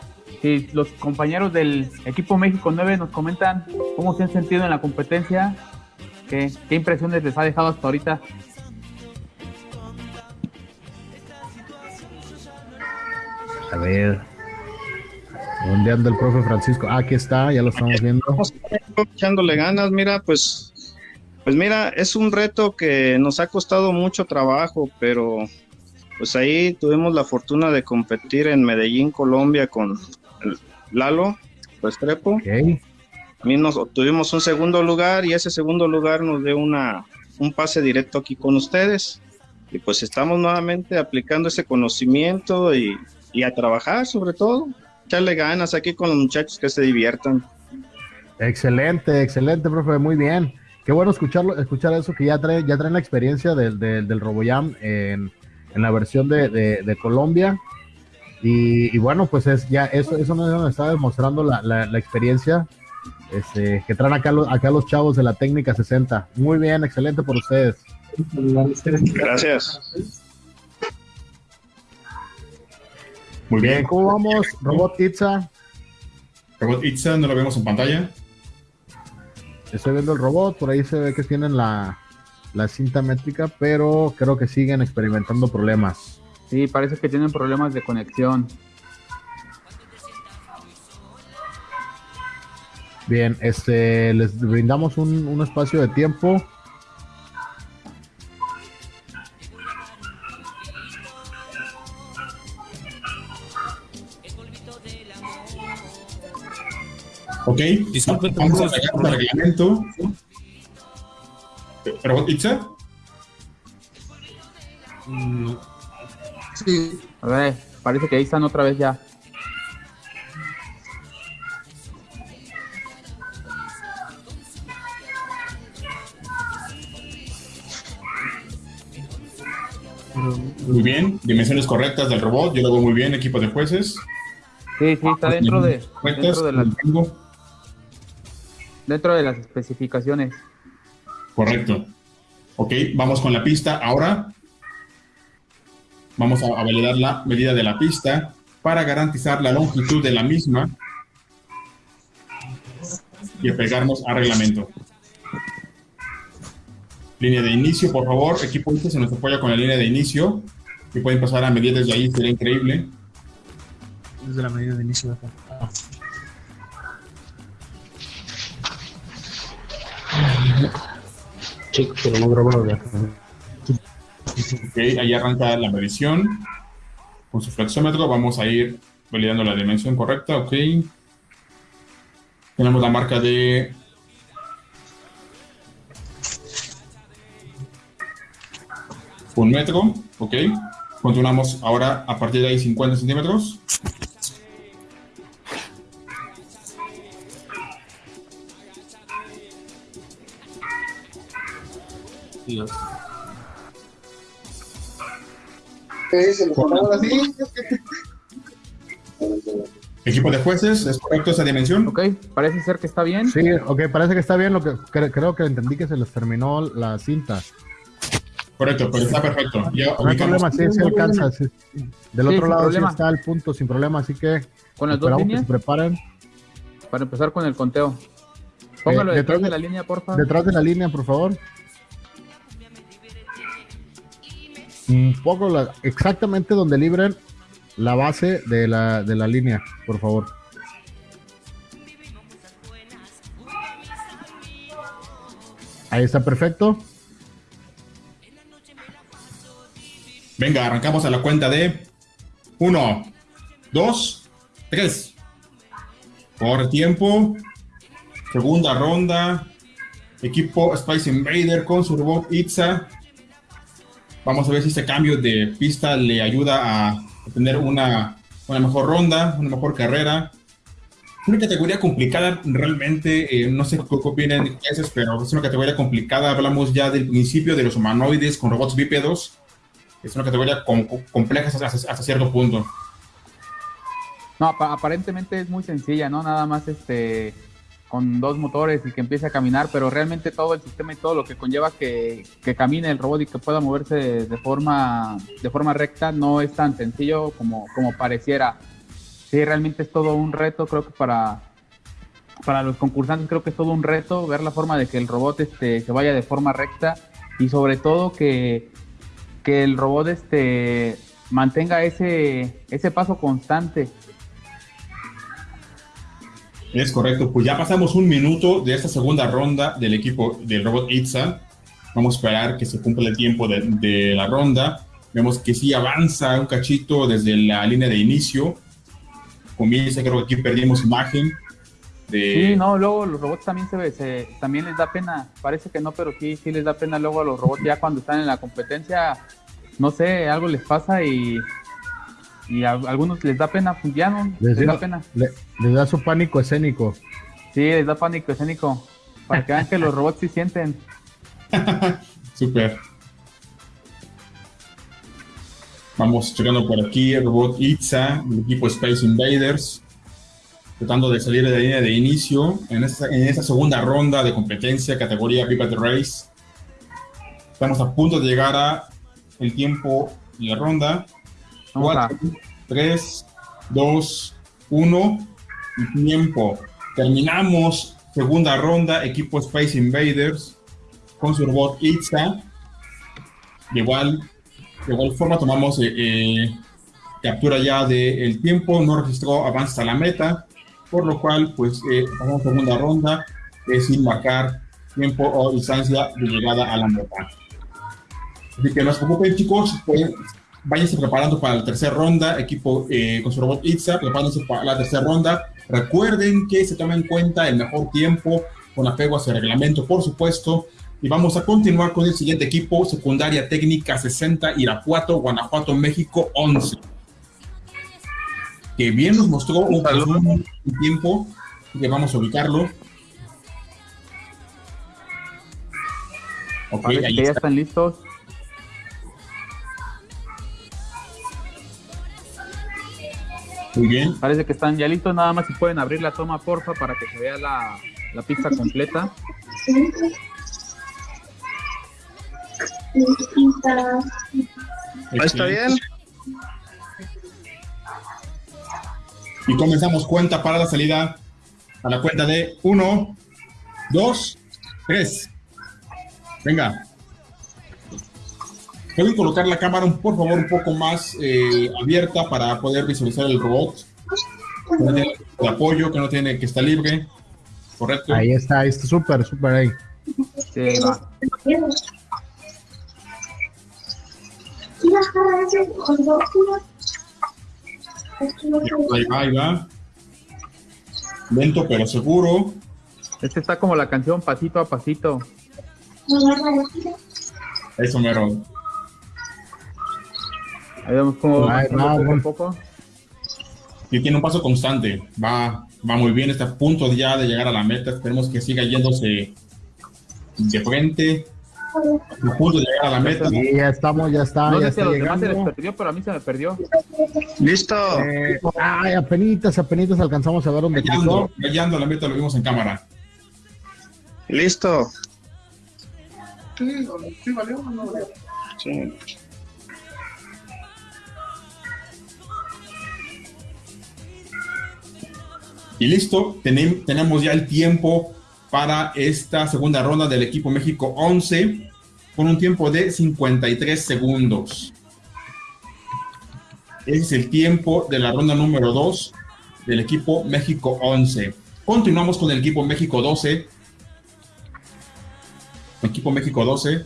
si los compañeros del equipo México 9 nos comentan cómo se han sentido en la competencia ¿Qué, ¿Qué impresiones les ha dejado hasta ahorita? A ver. ¿Dónde anda el profe Francisco? Ah, aquí está, ya lo estamos viendo. Estamos echándole ganas, mira, pues, pues mira, es un reto que nos ha costado mucho trabajo, pero pues ahí tuvimos la fortuna de competir en Medellín, Colombia, con Lalo Restrepo. Ok. A mí nos obtuvimos un segundo lugar y ese segundo lugar nos dio una, un pase directo aquí con ustedes. Y pues estamos nuevamente aplicando ese conocimiento y, y a trabajar sobre todo. Echarle ganas aquí con los muchachos que se diviertan. Excelente, excelente, profe, muy bien. Qué bueno escucharlo, escuchar eso, que ya trae, ya traen la experiencia del, del, del RoboJam en, en la versión de, de, de Colombia. Y, y, bueno, pues es ya eso, eso nos está demostrando la, la, la experiencia este, que traen acá los, acá los chavos de la técnica 60. Muy bien, excelente por ustedes. Gracias. Muy bien. ¿Cómo vamos, Robot Itza? Robot Itza, no lo vemos en pantalla. Estoy viendo el robot, por ahí se ve que tienen la, la cinta métrica, pero creo que siguen experimentando problemas. Sí, parece que tienen problemas de conexión. Bien, este, les brindamos un, un espacio de tiempo. Ok, Disculpe, vamos a al reglamento. ¿Robot Itza? Mm, Sí, A ver, parece que ahí están otra vez ya. Muy bien, dimensiones correctas del robot, yo lo veo muy bien, equipo de jueces. Sí, sí, está dentro de, dentro de, las, dentro de las especificaciones. Correcto. Ok, vamos con la pista. Ahora vamos a, validar la medida de la pista para garantizar la longitud de la misma y apegarnos al reglamento. Línea de inicio, por favor. Equipo este se nos apoya con la línea de inicio. Si pueden pasar a medir desde ahí, sería increíble. desde la medida de inicio de acá. Ok, ahí arranca la medición. Con su flexómetro vamos a ir validando la dimensión correcta. Ok. Tenemos la marca de... Un metro. Ok. Continuamos ahora a partir de ahí 50 centímetros. Equipo de jueces, ¿es correcto esa dimensión? Ok, parece ser que está bien. Sí, ok, parece que está bien. Lo que cre- creo que entendí que se les terminó la cinta. Correcto, pero está perfecto. Ya No hay problema, sí, sí alcanza. sí. Del Sí, otro lado problema. sí está el punto sin problema, así que Con las dos esperamos que líneas se preparen. para empezar con el conteo. Póngalo Eh, detrás detrás de de- la línea, porfa. Detrás de la línea, por favor. Un poco la- exactamente donde libren la base de la, de la línea, por favor. Ahí está perfecto. Venga, arrancamos a la cuenta de 1, 2, 3. Por tiempo. Segunda ronda. Equipo Spice Invader con su robot Itza. Vamos a ver si este cambio de pista le ayuda a tener una, una mejor ronda, una mejor carrera. Una categoría complicada, realmente, eh, no sé qué opinan ustedes, pero es una categoría complicada. Hablamos ya del principio de los humanoides con robots bípedos es una categoría com- com- compleja hasta, cierto punto. No, apa- aparentemente es muy sencilla, ¿no? Nada más este con dos motores y que empiece a caminar, pero realmente todo el sistema y todo lo que conlleva que, que camine el robot y que pueda moverse de, de forma de forma recta no es tan sencillo como, como pareciera. Sí, realmente es todo un reto, creo que para para los concursantes creo que es todo un reto ver la forma de que el robot este, se vaya de forma recta y sobre todo que, que el robot este, mantenga ese, ese paso constante. Es correcto, pues ya pasamos un minuto de esta segunda ronda del equipo del robot Itza. Vamos a esperar que se cumpla el tiempo de, la ronda. Vemos que sí avanza un cachito desde la línea de inicio. Comienza, creo que aquí perdimos imagen. Sí, no, luego los robots también se, se también les da pena, parece que no, pero sí, sí les da pena luego a los robots ya cuando están en la competencia, no sé, algo les pasa y, y a algunos les da pena, pues ya no, les, Les, da da- pena. le- les da su pánico escénico. Sí, les da pánico escénico, para que vean que los robots sí sienten. Super. Vamos checando por aquí el robot Itza, el equipo Space Invaders, tratando de salir de la línea de inicio en esta, en esta segunda ronda de competencia, categoría Viva the Race. Estamos a punto de llegar a el tiempo de la ronda. Vamos a- 4, 3, 2, 1 y tiempo. Terminamos segunda ronda, equipo Space Invaders con su robot Itza. De igual, de igual forma tomamos eh, eh, captura ya del tiempo, no registró avance a la meta, por lo cual pues eh, segunda ronda sin marcar tiempo o distancia de llegada a la meta. Así que no se preocupen chicos, pues, váyanse preparando para la tercera ronda, equipo eh, con su robot Itza, prepárense para la tercera ronda. Recuerden que se toma en cuenta el mejor tiempo con apego a ese reglamento, por supuesto. Y vamos a continuar con el siguiente equipo, secundaria técnica 60, Irapuato, Guanajuato, México 11. Que bien nos mostró un, un tiempo, que vamos a ubicarlo. Ok, Parece ahí ya está. están listos. Muy bien. Parece que están ya listos, nada más si pueden abrir la toma, porfa, para que se vea la, la pista completa. Ahí está bien. Y comenzamos cuenta para la salida a la cuenta de 1, 2, 3. Venga. Pueden colocar la cámara, un- por favor, un poco más eh, abierta para poder visualizar el robot. Que no tiene de apoyo, que no tiene que está libre. Correcto. Ahí está, ahí está súper, súper ahí. Sí, va. Ahí va, ahí va. Lento pero seguro. Este está como la canción pasito a pasito. Eso mero. Ahí vemos cómo va poco a poco. Y tiene un paso constante. Va, va muy bien. Está a punto ya de llegar a la meta. Esperemos que siga yéndose de frente. A punto de llegar a la meta. Y ya estamos, ya está, No ya sé si a está los demás se les perdió, pero a mí se me perdió. Listo. Eh, ay, apenitas, apenitas alcanzamos a ver dónde cruzó. llegando a la meta lo vimos en cámara. Listo. Sí, sí, valió o no valió. Sí. Y listo, tenem- tenemos ya el tiempo para esta segunda ronda del equipo México 11 con un tiempo de 53 segundos. Ese es el tiempo de la ronda número 2 del equipo México 11. Continuamos con el equipo México 12. Equipo México 12.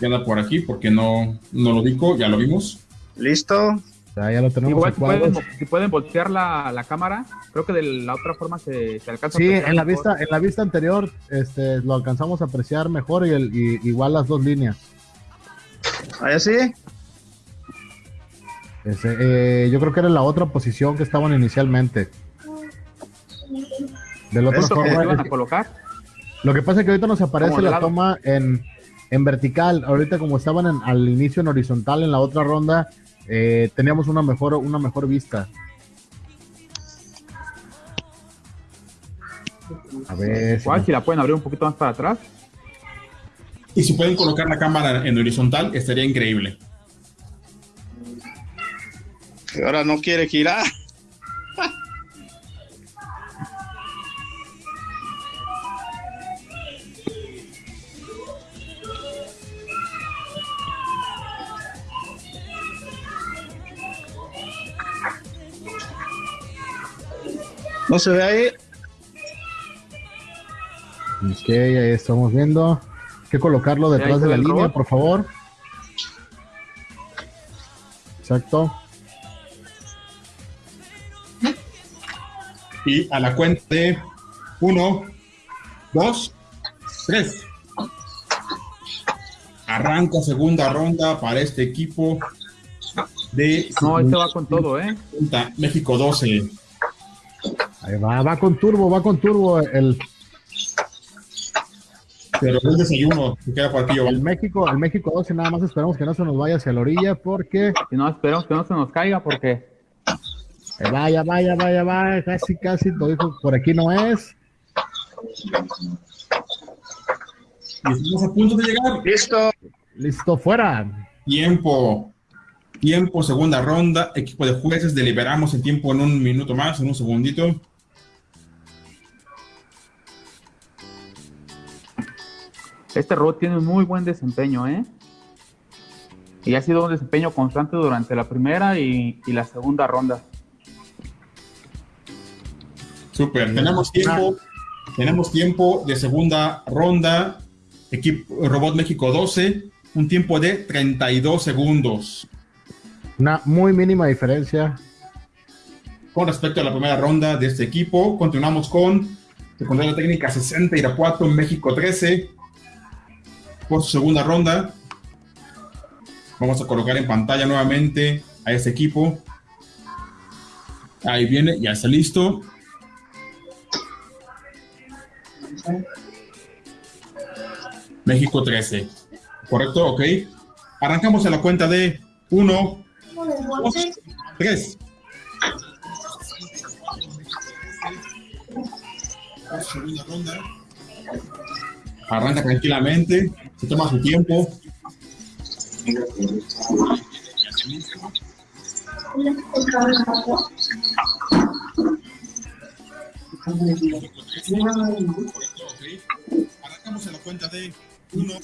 Ya anda por aquí porque no, no lo ubico, ya lo vimos. Listo. Ya, ya lo tenemos Igual si pueden, cuadros. si pueden voltear la, la cámara, creo que de la otra forma se, se alcanza Sí, a apreciar en la mejor. vista, en la vista anterior, este, lo alcanzamos a apreciar mejor y, el, y igual las dos líneas. Ahí sí. Ese, eh, yo creo que era la otra posición que estaban inicialmente. Del otro ¿Esto que se forma, iban es- a colocar? lo que pasa es que ahorita nos aparece la lado. toma en, en vertical. Ahorita como estaban en- al inicio en horizontal en la otra ronda, eh, teníamos una mejor, una mejor vista. A ver. si me- si la pueden abrir un poquito más para atrás. Y si pueden colocar la cámara en horizontal, estaría increíble. Ahora no quiere girar. No se ve ahí. Ok, ahí estamos viendo. Hay que colocarlo detrás de la línea, robot. por favor. Exacto. Y a la cuenta de uno, dos, tres. Arranca segunda ronda para este equipo de No, este va con todo, ¿eh? México 12. Ahí va, va con turbo, va con turbo el, Pero el desayuno que queda por aquí, el. México, el México 12, nada más esperamos que no se nos vaya hacia la orilla porque Si no, esperamos que no se nos caiga porque eh, vaya, vaya, vaya, vaya, casi, casi, lo dijo, por aquí no es. Y estamos a punto de llegar. Listo. Listo, fuera. Tiempo. Tiempo, segunda ronda. Equipo de jueces, deliberamos el tiempo en un minuto más, en un segundito. Este robot tiene un muy buen desempeño, ¿eh? Y ha sido un desempeño constante durante la primera y, y la segunda ronda. Super. Tenemos tiempo. Tenemos tiempo de segunda ronda. Equipo Robot México 12. Un tiempo de 32 segundos. Una muy mínima diferencia. Con respecto a la primera ronda de este equipo, continuamos con Secundaria Técnica 60 Irapuato México 13. Por su segunda ronda, vamos a colocar en pantalla nuevamente a este equipo. Ahí viene, ya está listo. México 13. ¿Correcto? Ok. Arrancamos a la cuenta de 1, 2, 3. Segunda ronda. Arranca tranquilamente, se toma su tiempo. Arrancamos a la cuenta de 1,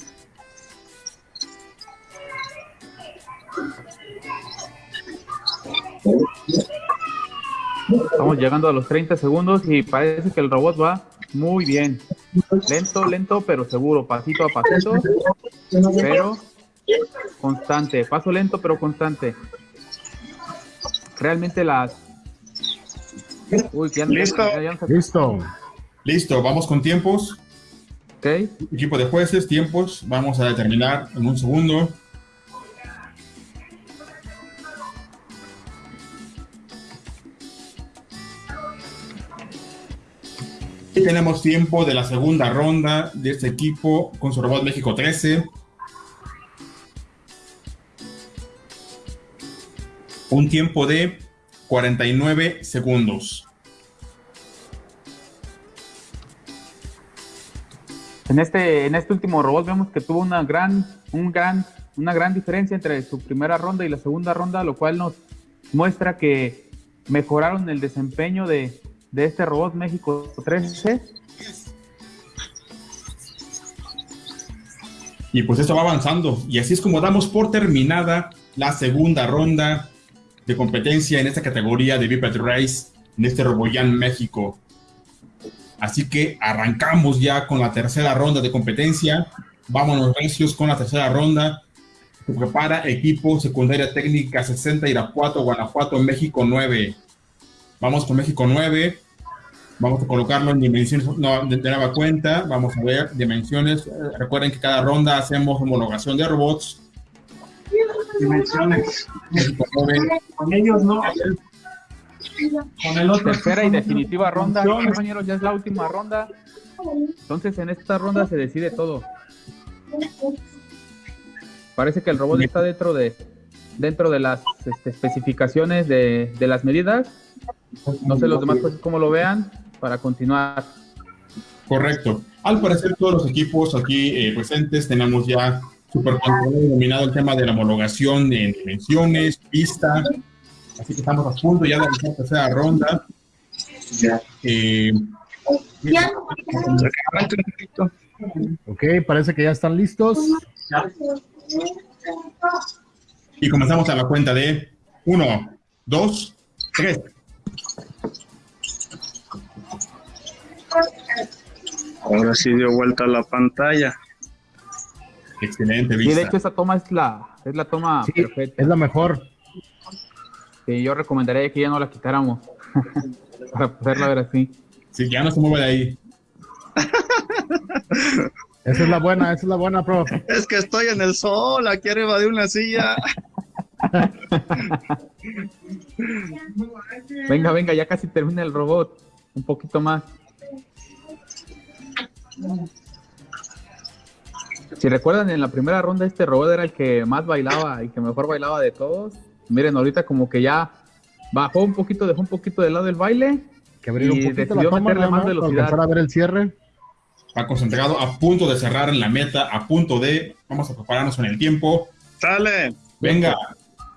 Estamos llegando a los 30 segundos y parece que el robot va muy bien. Lento, lento, pero seguro, pasito a pasito, pero constante. Paso lento, pero constante. Realmente las... Uy, ya, Listo. ya- ya Listo. Listo, vamos con tiempos. Ok. Equipo de jueces, tiempos. Vamos a determinar en un segundo. Tenemos tiempo de la segunda ronda de este equipo con su robot México 13. Un tiempo de 49 segundos. En este, en este último robot vemos que tuvo una gran, un gran, una gran diferencia entre su primera ronda y la segunda ronda, lo cual nos muestra que mejoraron el desempeño de, de este robot México 13. Y pues esto va avanzando. Y así es como damos por terminada la segunda ronda de competencia en esta categoría de Biped Race en este Roboyan México. Así que arrancamos ya con la tercera ronda de competencia. Vámonos recios con la tercera ronda. Se prepara equipo secundaria técnica 60 Irapuato, Guanajuato, México 9. Vamos con México 9. Vamos a colocarlo en dimensiones no, de, de nueva cuenta. Vamos a ver dimensiones. Recuerden que cada ronda hacemos homologación de robots. Dimensiones. México 9. Con ellos no. Con el otro. Tercera y definitiva ronda, compañeros, ya es la última ronda. Entonces en esta ronda se decide todo. Parece que el robot está dentro de dentro de las este, especificaciones de, de las medidas. No sé los demás pues cómo lo vean para continuar. Correcto. Al parecer todos los equipos aquí eh, presentes tenemos ya super dominado el tema de la homologación en dimensiones, pista. Así que estamos a punto ya de la tercera ronda. Eh, Ok, parece que ya están listos. y comenzamos a la cuenta de 1, 2, 3. Ahora sí dio vuelta la pantalla. Excelente Sí, vista. de hecho esa toma es la, es la toma Sí, perfecta. es la mejor. que yo recomendaría que ya no la quitáramos para poderla ver así. Sí, ya no se mueve de ahí. Esa es la buena, esa es la buena, prof. Es que estoy en el sol, aquí arriba de una silla. Venga, venga, ya casi termina el robot. Un poquito más. Si recuerdan, en la primera ronda este robot era el que más bailaba y que mejor bailaba de todos. Miren, ahorita como que ya bajó un poquito, dejó un poquito de lado el baile. Que abrir un Y poquito la decidió toma meterle más para velocidad. alcanzar a ver el cierre. Está concentrado, a punto de cerrar en la meta, a punto de. Vamos a prepararnos en el tiempo. Sale. Venga,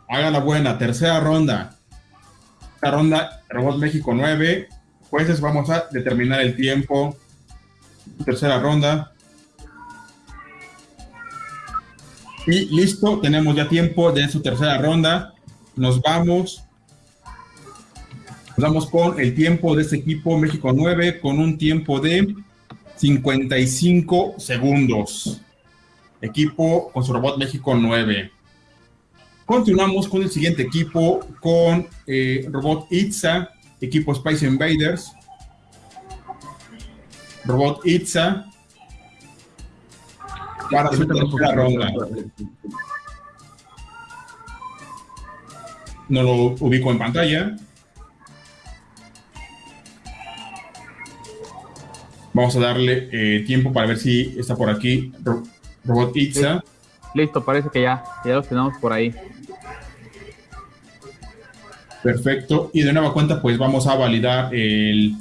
haga la buena. Tercera ronda. Esta ronda, Robot México 9. Jueces, vamos a determinar el tiempo. Tercera ronda. Y listo, tenemos ya tiempo de su tercera ronda. Nos vamos. Nos vamos con el tiempo de este equipo México 9 con un tiempo de 55 segundos. Equipo con su robot México 9. Continuamos con el siguiente equipo, con eh, Robot Itza, equipo Space Invaders. Robot Itza. Para su ronda. No lo ubico en pantalla. Vamos a darle eh, tiempo para ver si está por aquí Ro- Robot Itza. Listo, parece que ya, ya los tenemos por ahí. Perfecto. Y de nueva cuenta, pues vamos a validar el,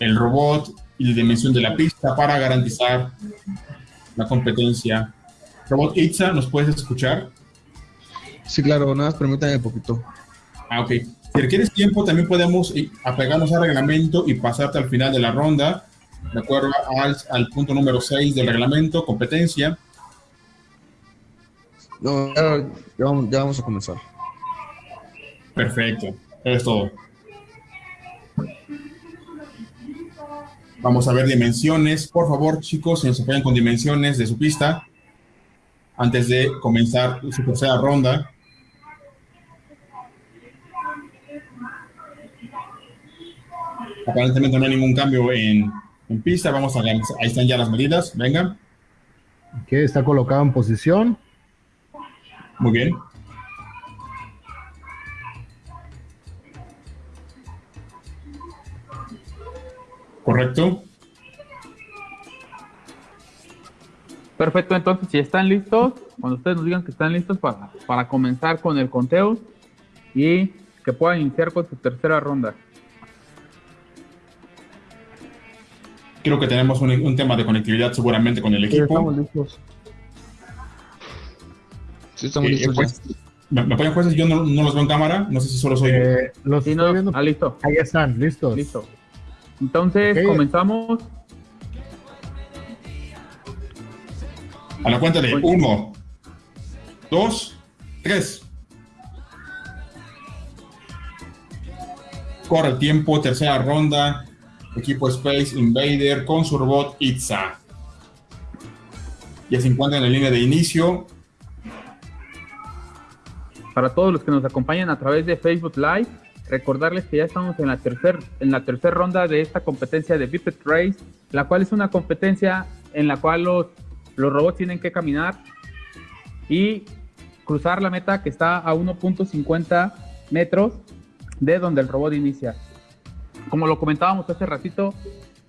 el robot y la dimensión de la pista para garantizar la competencia. Robot Itza, ¿nos puedes escuchar? Sí, claro, nada más permítame un poquito. Ah, ok. Si requieres tiempo, también podemos eh, apegarnos al reglamento y pasarte al final de la ronda, de acuerdo al, al punto número 6 del reglamento, competencia. No, ya, ya vamos, ya vamos a comenzar. Perfecto, es todo. Vamos a ver dimensiones. Por favor, chicos, si nos apoyan con dimensiones de su pista antes de comenzar su tercera ronda. Aparentemente no hay ningún cambio en, en pista. Vamos a ahí están ya las medidas. Venga, Que está colocado en posición. muy bien. Correcto. Perfecto, entonces si están listos, cuando ustedes nos digan que están listos para, para comenzar con el conteo y que puedan iniciar con su tercera ronda. Creo que tenemos un, un tema de conectividad seguramente con el Sí, equipo. estamos listos. Sí, estamos Eh, listos pues, ¿Me, me apoyan jueces? Yo no, no los veo en cámara. No sé si solo soy. Eh, los Sí, estoy no, viendo. ah, listo, Ahí están, listos. listo. Entonces comenzamos. A la cuenta de uno, dos, tres. Corre el tiempo, tercera ronda. Equipo Space Invader con su robot Itza. Ya se encuentran en la línea de inicio. Para todos los que nos acompañan a través de Facebook Live, recordarles que ya estamos en la tercera en la tercera ronda de esta competencia de Biped Race, la cual es una competencia en la cual los, los robots tienen que caminar y cruzar la meta que está a 1.50 metros de donde el robot inicia. Como lo comentábamos hace ratito,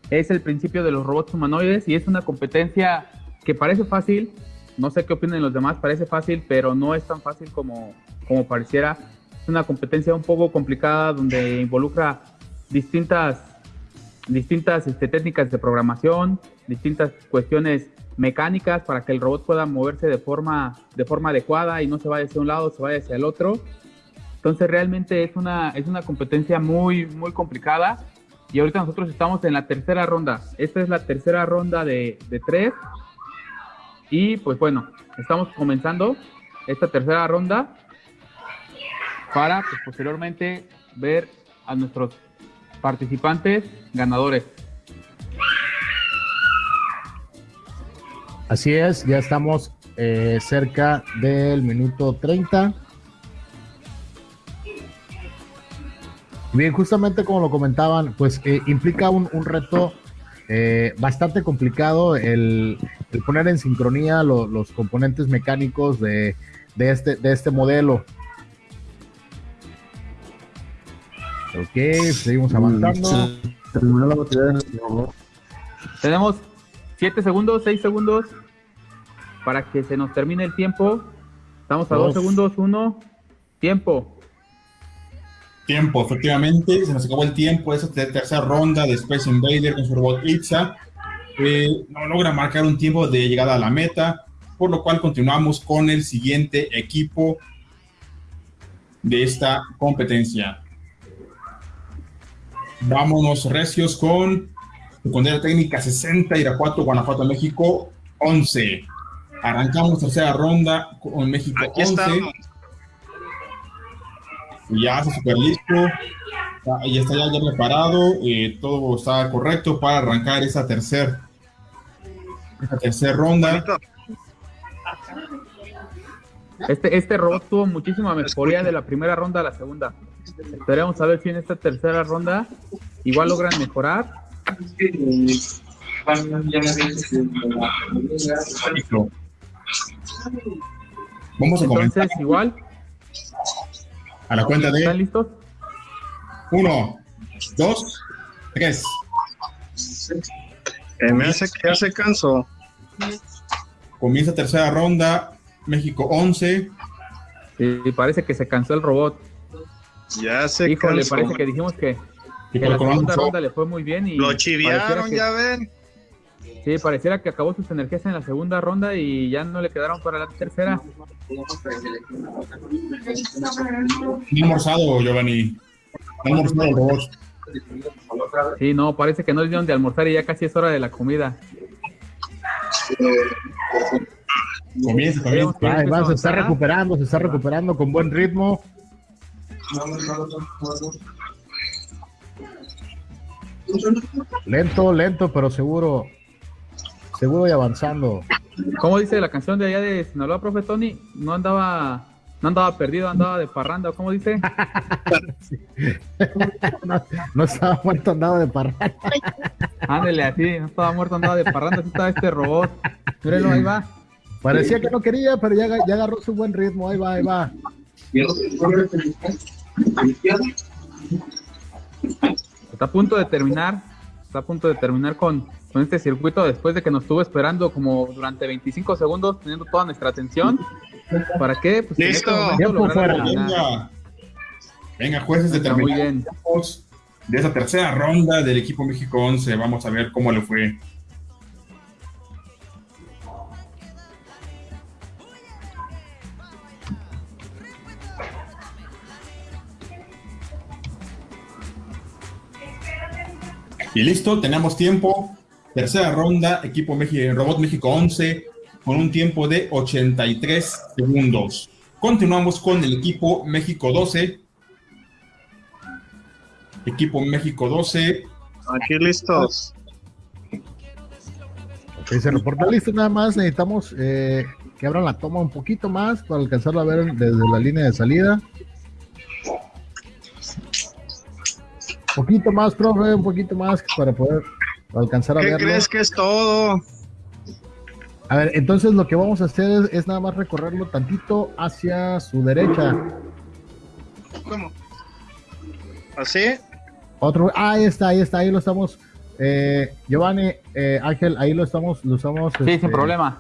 es el principio de los robots humanoides y es una competencia que parece fácil, no sé qué opinan los demás, parece fácil, pero no es tan fácil como, como pareciera. Es una competencia un poco complicada donde involucra distintas, distintas este, técnicas de programación, distintas cuestiones mecánicas para que el robot pueda moverse de forma, de forma adecuada y no se vaya hacia un lado, se vaya hacia el otro. Entonces realmente es una, es una competencia muy, muy complicada. Y ahorita nosotros estamos en la tercera ronda. Esta es la tercera ronda de, de tres. Y pues bueno, estamos comenzando esta tercera ronda para pues, posteriormente ver a nuestros participantes ganadores. Así es, ya estamos eh, cerca del minuto 30. Bien, justamente como lo comentaban, pues eh, implica un, un reto eh, bastante complicado el, poner en sincronía lo- los componentes mecánicos de, de este, de este modelo. Ok, seguimos avanzando. Terminó la batería del robot. Tenemos 7 segundos, 6 segundos para que se nos termine el tiempo. Estamos a 2 Dos. segundos, 1. Tiempo. Tiempo, efectivamente, se nos acabó el tiempo. Esa ter- tercera ronda de Space Invader con su robot Itza. eh, no logra marcar un tiempo de llegada a la meta, por lo cual continuamos con el siguiente equipo de esta competencia. Vámonos recios con secundaria técnica 60, Irapuato, Guanajuato, México 11. Arrancamos tercera ronda con México Aquí 11. estamos. Ya está súper listo. Ya, está ya, ya preparado. eh, todo está correcto para arrancar esa tercera esa tercera ronda. Este, este robot tuvo muchísima mejoría de la primera ronda a la segunda. Esperemos a ver si en esta tercera ronda igual logran mejorar. Vamos a comenzar igual, a la cuenta ¿están de listos? uno, dos, tres. Eh, me hace que ya se cansó. Comienza tercera ronda. México 11. Y parece que se cansó el robot. Ya se Híjole, cansó. parece que dijimos que, la segunda ronda le fue muy bien y Lo chiviaron, que- ya ven. Sí, pareciera que acabó sus energías en la segunda ronda y ya no le quedaron para la tercera. No ha almorzado, Giovanni. No almorzado el robot. Sí, no, parece que no les dieron de almorzar y ya casi es hora de la comida. Comienza, comienza. Va, se está recuperando, se está recuperando con buen ritmo. Lento, lento, pero seguro. Seguro y avanzando. ¿Cómo dice la canción de allá de Sinaloa, profe Tony? No andaba, no andaba perdido, andaba de parranda, ¿cómo dice? no, no estaba muerto, andaba de parranda. Ándele así, no estaba muerto, andaba de parranda, así estaba este robot. Mírenlo, ahí va. Parecía que no quería, pero ya, ya agarró su buen ritmo. Ahí va, ahí va. Está a punto de terminar, está a punto de terminar con, con este circuito después de que nos estuvo esperando como durante 25 segundos, teniendo toda nuestra atención. ¿Para qué? Pues este Listo. Venga. Venga, jueces, de esa tercera ronda del equipo México 11. Vamos a ver cómo le fue. Y listo, tenemos tiempo. Tercera ronda, equipo México, Robot México 11, con un tiempo de 83 segundos. Continuamos con el equipo México 12. Equipo México 12. Aquí listos. Ok, se reporta listo nada más. Necesitamos eh, que abran la toma un poquito más para alcanzarlo a ver desde la línea de salida. Un poquito más, profe, un poquito más para poder alcanzar a ¿Qué verlo. crees que es todo? A ver, entonces lo que vamos a hacer es, es nada más recorrerlo tantito hacia su derecha. ¿Cómo? ¿Así? Otro, ah, ahí está, ahí está, ahí lo estamos. Eh, Giovanni, eh, Ángel, ahí lo estamos, lo estamos. Sí, este, sin problema.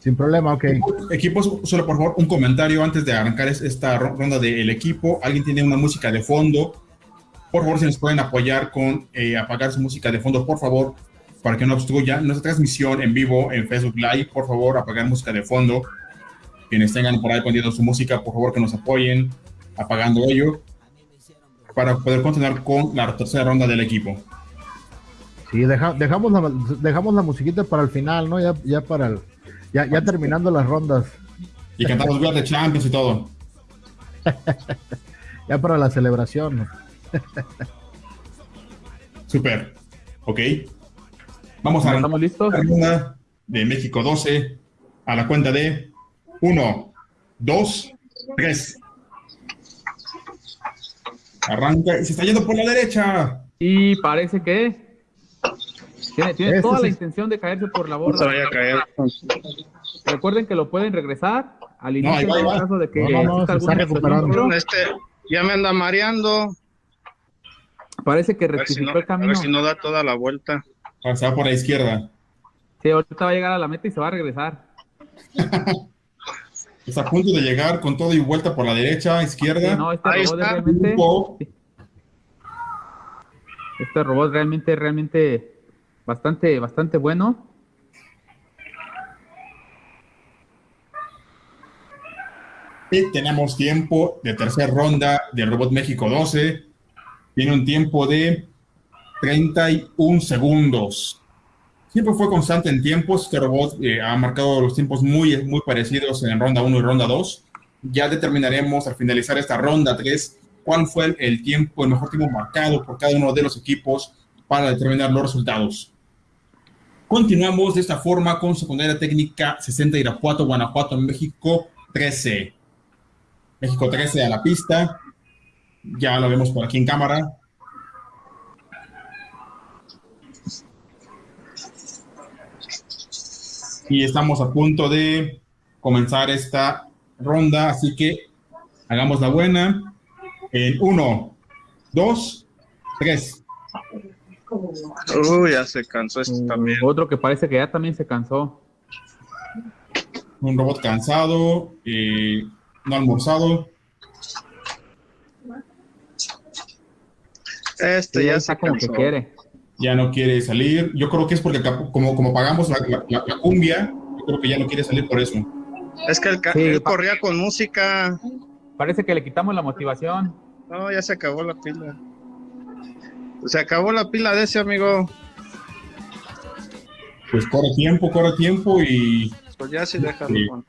Sin problema, ok. Equipos, solo por favor, un comentario antes de arrancar es- esta ro- ronda del equipo. ¿Alguien tiene una música de fondo? Por favor, si nos pueden apoyar con eh, apagar su música de fondo, por favor, para que no obstruya nuestra transmisión en vivo en Facebook Live. Por favor, apagar música de fondo. Quienes tengan por ahí poniendo su música, por favor, que nos apoyen apagando ello para poder continuar con la tercera ronda del equipo. Sí, deja- dejamos, la, dejamos la musiquita para el final, ¿no? Ya, ya para el, ya, ya terminando las rondas, Y cantamos Are the Champions y todo. ya para la celebración. Super. Ok. Vamos a ¿Estamos listos? la de México 12 a la cuenta de 1, 2, 3. Arranca y se está yendo por la derecha. Y parece que tiene, tiene Este toda la sí. intención de caerse por la No borda. se vaya a caer. Recuerden que lo pueden regresar al ahí inicio va, ahí en va. caso de que No, no, no, se está alguna recuperando. Este, ya me anda mareando. Parece que A si rectificó no, el a camino. ver si no da toda la vuelta. Ah, Se va por la izquierda. Sí, ahorita va a llegar a la meta y se va a regresar. Está a punto de llegar con todo y vuelta por la derecha, izquierda. Sí, no, este Ahí robot es está. realmente, este robot realmente, realmente bastante, bastante bueno. Y tenemos tiempo de tercera ronda del Robot México 12. Tiene un tiempo de 31 segundos. Siempre fue constante en tiempos. Este robot eh, ha marcado los tiempos muy, muy parecidos en ronda 1 y ronda 2. Ya determinaremos al finalizar esta ronda 3 cuál fue el, tiempo, el mejor tiempo marcado por cada uno de los equipos para determinar los resultados. Continuamos de esta forma con secundaria técnica 60 Irapuato, Guanajuato, México 13. México 13 a la pista. Ya lo vemos por aquí en cámara. Y estamos a punto de comenzar esta ronda, así que hagamos la buena. En uno, dos, tres. Uy, ya se cansó este también. Otro que parece que ya también se cansó. Un robot cansado, eh, no almorzado. Este Sí, ya está como que quiere. ya no quiere salir. Yo creo que es porque como, como pagamos la, la- la- la cumbia, yo creo que ya no quiere salir por eso. Es que Sí, él corría con música. Parece que le quitamos la motivación. No, ya se acabó la pila. Se acabó la pila de ese amigo. Pues corre tiempo, corre tiempo y... Pues ya sí déjalo. Sí. Juan.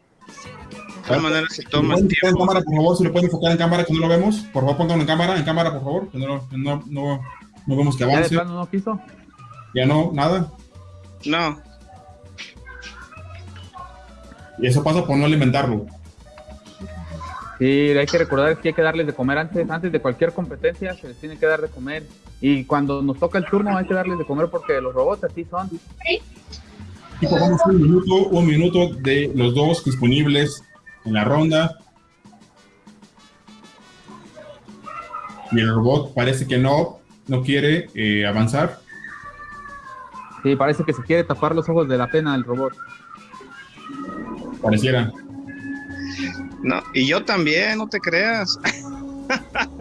De todas maneras, si ¿Lo tomas pueden enfocar en tiempo. cámara, por favor, si lo pueden enfocar en cámara, que no lo vemos. Por favor, pónganlo en cámara, en cámara, por favor, que no, no, no, no vemos que Ya de avance. plano no quiso. Ya no, nada. No, Y eso pasa por no alimentarlo. Sí, hay que recordar que hay que darles de comer antes, antes de cualquier competencia, se les tiene que dar de comer. Y cuando nos toca el turno hay que darles de comer porque los robots así son. Y vamos un minuto, un minuto de los dos disponibles en la ronda. Y el robot parece que no, no quiere eh, avanzar. Sí, parece que se quiere tapar los ojos de la pena el robot. Pareciera. no. Y yo también, no te creas.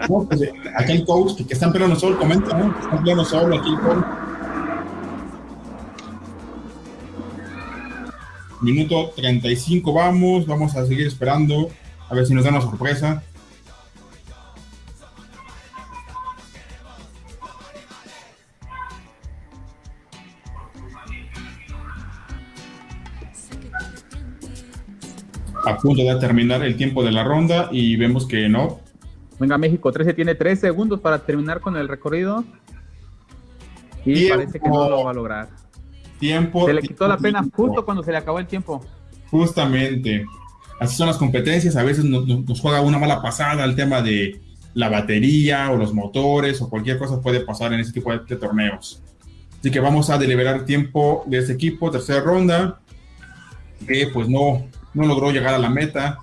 No, pues, el coach que, que está en pleno sol, comenta, ¿no? Está en pleno sol aquí el coach. Minuto 35 vamos, vamos a seguir esperando a ver si nos dan una sorpresa. A punto de terminar el tiempo de la ronda y vemos que no, Venga, México 13 tiene 3 segundos para terminar con el recorrido. Y Tiempo. parece que no lo va a lograr. Tiempo. Se le quitó la pena tiempo. justo cuando se le acabó el tiempo. Justamente. Así son las competencias. A veces nos, juega una mala pasada el tema de la batería o los motores o cualquier cosa puede pasar en ese tipo de, de torneos. Así que vamos a deliberar tiempo de este equipo, tercera ronda, que pues no, no logró llegar a la meta.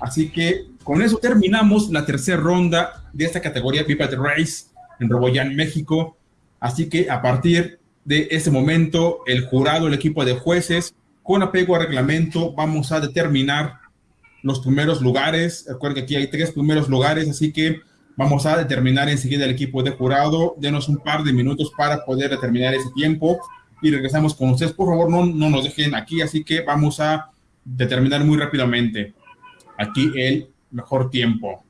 Así que con eso terminamos la tercera ronda de esta categoría Pipet Race en Roboyan, México. Así que a partir de ese momento, el jurado, el equipo de jueces, con apego a reglamento, vamos a determinar los primeros lugares. Recuerden que aquí hay tres primeros lugares, así que vamos a determinar enseguida el equipo de jurado. Denos un par de minutos para poder determinar ese tiempo y regresamos con ustedes. Por favor, no, no nos dejen aquí, así que vamos a determinar muy rápidamente aquí el mejor tiempo.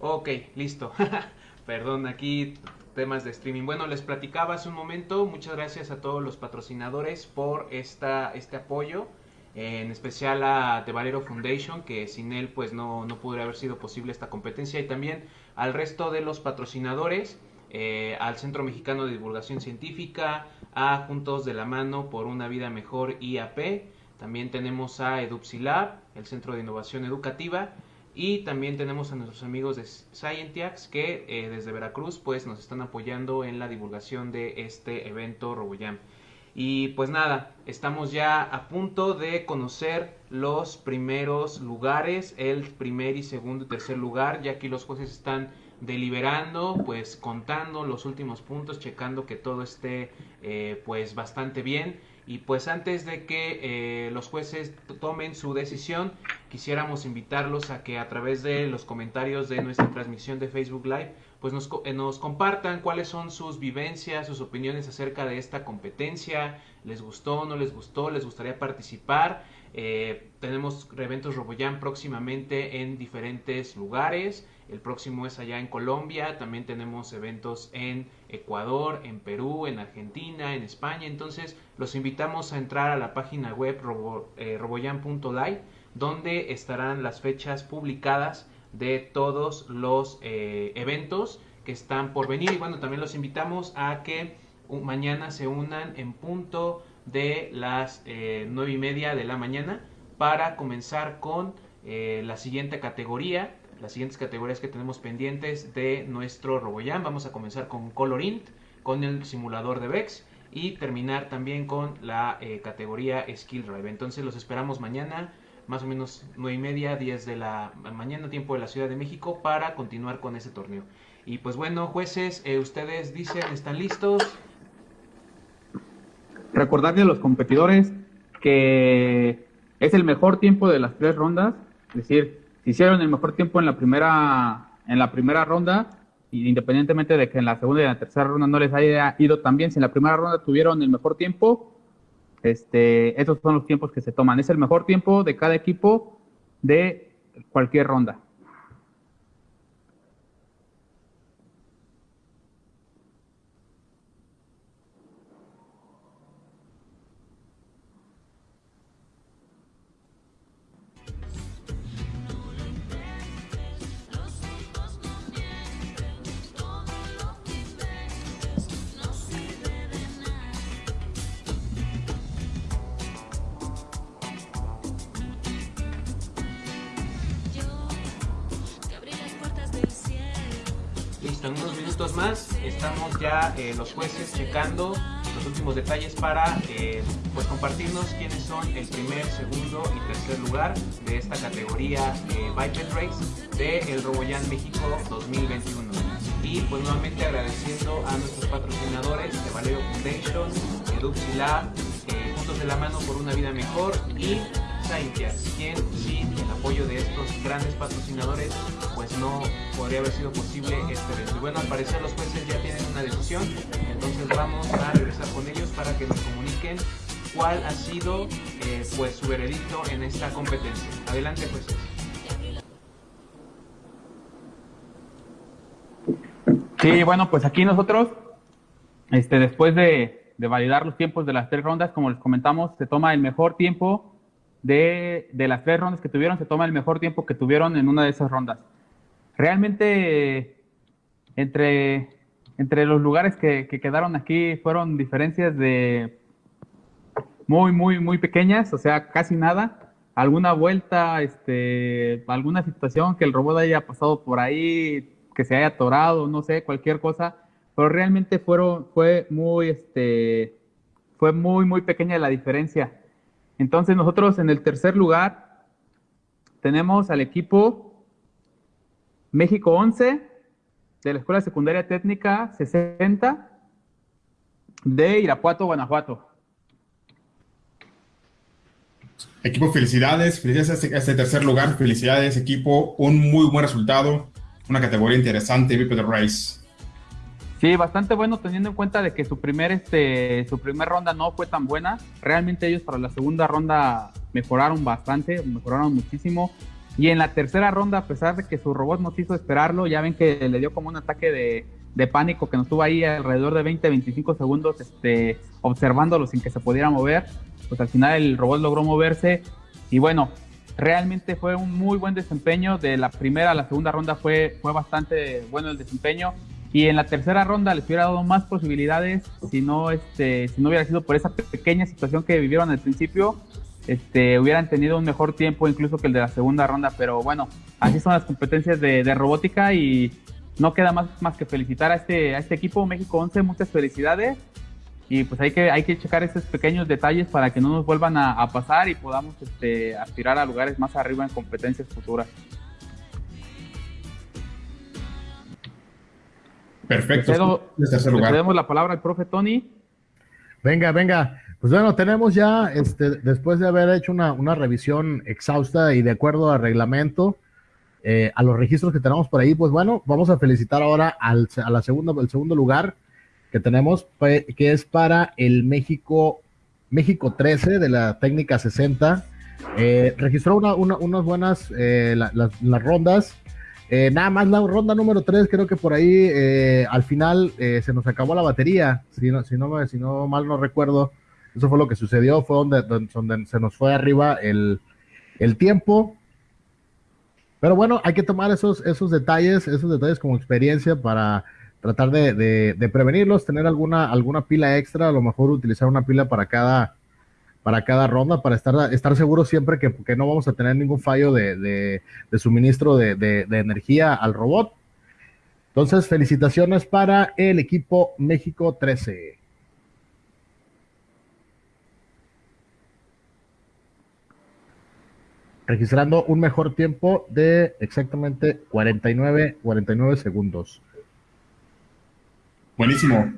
Ok, listo. Perdón, aquí temas de streaming. Bueno, les platicaba hace un momento, muchas gracias a todos los patrocinadores por esta, este apoyo, en especial a The Valero Foundation, que sin él pues no, no podría haber sido posible esta competencia, y también al resto de los patrocinadores, eh, al Centro Mexicano de Divulgación Científica, a Juntos de la Mano por una Vida Mejor IAP, también tenemos a EduPsilab, el Centro de Innovación Educativa, y también tenemos a nuestros amigos de Scientiacs que eh, desde Veracruz pues nos están apoyando en la divulgación de este evento RoboJam. Y pues nada, estamos ya a punto de conocer los primeros lugares, el primer y segundo y tercer lugar, ya que los jueces están deliberando, pues contando los últimos puntos, checando que todo esté eh, pues bastante bien. Y pues antes de que eh, los jueces tomen su decisión, quisiéramos invitarlos a que a través de los comentarios de nuestra transmisión de Facebook Live, pues nos, eh, compartan cuáles son sus vivencias, sus opiniones acerca de esta competencia. ¿Les gustó, no les gustó? ¿Les gustaría participar? Eh, tenemos eventos RoboJam próximamente en diferentes lugares. El próximo es allá en Colombia. También tenemos eventos en Ecuador, en Perú, en Argentina, en España. Entonces los invitamos a entrar a la página web robo, eh, roboyan.live donde estarán las fechas publicadas de todos los eh, eventos que están por venir. Y bueno, también los invitamos a que mañana se unan en punto de las eh, nueve y media de la mañana para comenzar con la siguiente categoría las siguientes categorías que tenemos pendientes de nuestro RoboJam. Vamos a comenzar con Colorint, con el simulador de VEX y terminar también con la eh, categoría Skill Drive. Entonces los esperamos mañana, más o menos 9 y media, 10 de la mañana, tiempo de la Ciudad de México, para continuar con ese torneo. Y pues bueno, jueces, eh, ustedes dicen, ¿están listos? Recordarle a los competidores que es el mejor tiempo de las tres rondas, es decir, hicieron el mejor tiempo en la primera, en la primera ronda, independientemente de que en la segunda y en la tercera ronda no les haya ido tan bien, si en la primera ronda tuvieron el mejor tiempo, este, esos son los tiempos que se toman. Es el mejor tiempo de cada equipo de cualquier ronda. Eh, los jueces checando los últimos detalles para eh, pues compartirnos quiénes son el primer, segundo y tercer lugar de esta categoría eh, Biped Race de el México 2021. Y pues nuevamente agradeciendo a nuestros patrocinadores de Valero Foundation, Eduxilab, eh, Juntos de la Mano por una Vida Mejor y Scientias, quien sin el apoyo de estos grandes patrocinadores pues no podría haber sido posible este evento. Y bueno, al parecer los jueces ya tienen una decisión, entonces vamos a regresar con ellos para que nos comuniquen cuál ha sido eh, pues su veredicto en esta competencia. Adelante jueces. Sí, bueno, pues aquí nosotros, este, después de, de validar los tiempos de las tres rondas, como les comentamos, se toma el mejor tiempo de, de, las tres rondas que tuvieron, se toma el mejor tiempo que tuvieron en una de esas rondas. Realmente, entre, entre los lugares que, que quedaron aquí fueron diferencias de muy, muy, muy pequeñas, o sea, casi nada. Alguna vuelta, este, alguna situación que el robot haya pasado por ahí, que se haya atorado, no sé, cualquier cosa, pero realmente fueron, fue muy, este, fue muy, muy pequeña la diferencia. Entonces nosotros en el tercer lugar tenemos al equipo México 11 de la Escuela Secundaria Técnica 60 de Irapuato, Guanajuato. Equipo, felicidades, felicidades a este, a este, tercer lugar, felicidades equipo, un muy buen resultado, una categoría interesante, Biped Race. Sí, bastante bueno teniendo en cuenta de que su primer este su primera ronda no fue tan buena. Realmente ellos para la segunda ronda mejoraron bastante, mejoraron muchísimo. Y en la tercera ronda, a pesar de que su robot nos hizo esperarlo, ya ven que le dio como un ataque de, de pánico que nos tuvo ahí alrededor de 20-25 segundos este, observándolo sin que se pudiera mover. Pues al final el robot logró moverse y bueno, realmente fue un muy buen desempeño. De la primera a la segunda ronda fue, fue bastante bueno el desempeño. Y en la tercera ronda les hubiera dado más posibilidades si no, este, si no hubiera sido por esa pequeña situación que vivieron al principio. Este, hubieran tenido un mejor tiempo incluso que el de la segunda ronda. Pero bueno, así son las competencias de, de robótica y no queda más, más que felicitar a este, a este equipo México 11. Muchas felicidades. Y pues hay que, hay que checar esos pequeños detalles para que no nos vuelvan a, a pasar y podamos este, aspirar a lugares más arriba en competencias futuras. Perfecto. Le cedo- tercer le lugar. cedemos la palabra al profe Tony. Venga, venga. Pues bueno, tenemos ya, este, después de haber hecho una, una revisión exhausta y de acuerdo al reglamento, eh, a los registros que tenemos por ahí, pues bueno, vamos a felicitar ahora al, a la segunda, el segundo lugar que tenemos, que es para el México, México 13 de la técnica 60. Eh, registró una, una- unas buenas eh, la- las- las rondas. Eh, nada más la ronda número 3, creo que por ahí eh, al final eh, se nos acabó la batería, si no, si, no si no mal no recuerdo, eso fue lo que sucedió, fue donde, donde, donde se nos fue arriba el, el tiempo. Pero bueno, hay que tomar esos, esos detalles, esos detalles como experiencia para tratar de, de- de prevenirlos, tener alguna, alguna pila extra, a lo mejor utilizar una pila para cada, para cada ronda, para estar, estar seguros siempre que, que no vamos a tener ningún fallo de, de- de suministro de, de- energía al robot. Entonces, felicitaciones para el equipo México 13. Registrando un mejor tiempo de exactamente 49, 49 segundos. Buenísimo.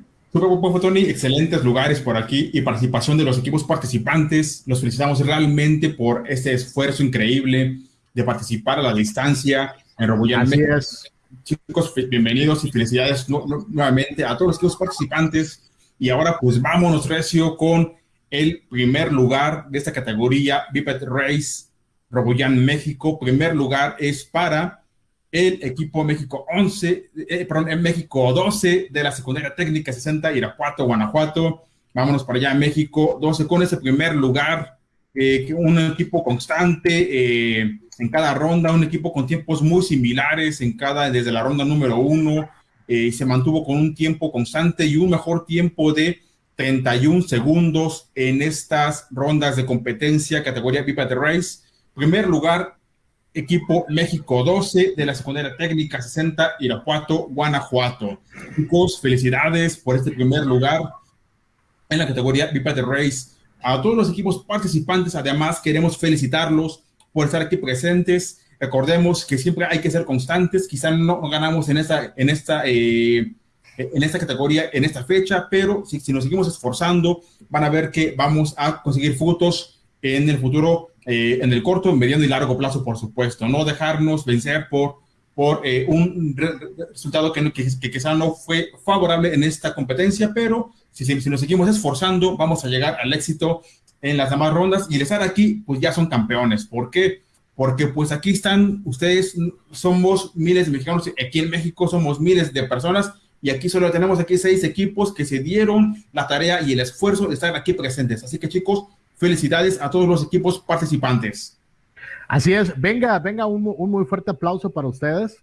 Tony. Excelentes lugares por aquí y participación de los equipos participantes. Los felicitamos realmente por este esfuerzo increíble de participar a la distancia en es. Chicos, bienvenidos y felicidades nu- nu- nuevamente a todos los equipos participantes. Y ahora, pues vámonos, Recio, con el primer lugar de esta categoría, Biped Race Roboyan México. Primer lugar es para el equipo México 11, eh, perdón, en México 12 de la secundaria técnica 60, Irapuato, Guanajuato. Vámonos para allá, México 12, con ese primer lugar, eh, un equipo constante eh, en cada ronda, un equipo con tiempos muy similares en cada, desde la ronda número uno, eh, se mantuvo con un tiempo constante y un mejor tiempo de 31 segundos en estas rondas de competencia, categoría Pipette Race. Primer lugar, equipo México 12 de la secundaria técnica 60 Irapuato, Guanajuato. Chicos, felicidades por este primer lugar en la categoría Biped Race. A todos los equipos participantes, además, queremos felicitarlos por estar aquí presentes. Recordemos que siempre hay que ser constantes. Quizá no ganamos en esta, en esta, eh, en esta categoría, en esta fecha, pero si, si nos seguimos esforzando, van a ver que vamos a conseguir frutos en el futuro, eh, en el corto, mediano y largo plazo, por supuesto. No dejarnos vencer por, por eh, un re- re- resultado que, que, que quizá no fue favorable en esta competencia, pero si, si, si nos seguimos esforzando, vamos a llegar al éxito en las demás rondas y el estar aquí, pues ya son campeones. ¿Por qué? Porque pues aquí están, ustedes somos miles de mexicanos, aquí en México somos miles de personas y aquí solo tenemos aquí seis equipos que se dieron la tarea y el esfuerzo de estar aquí presentes. Así que chicos, felicidades a todos los equipos participantes. Así es, venga, venga, un, un muy fuerte aplauso para ustedes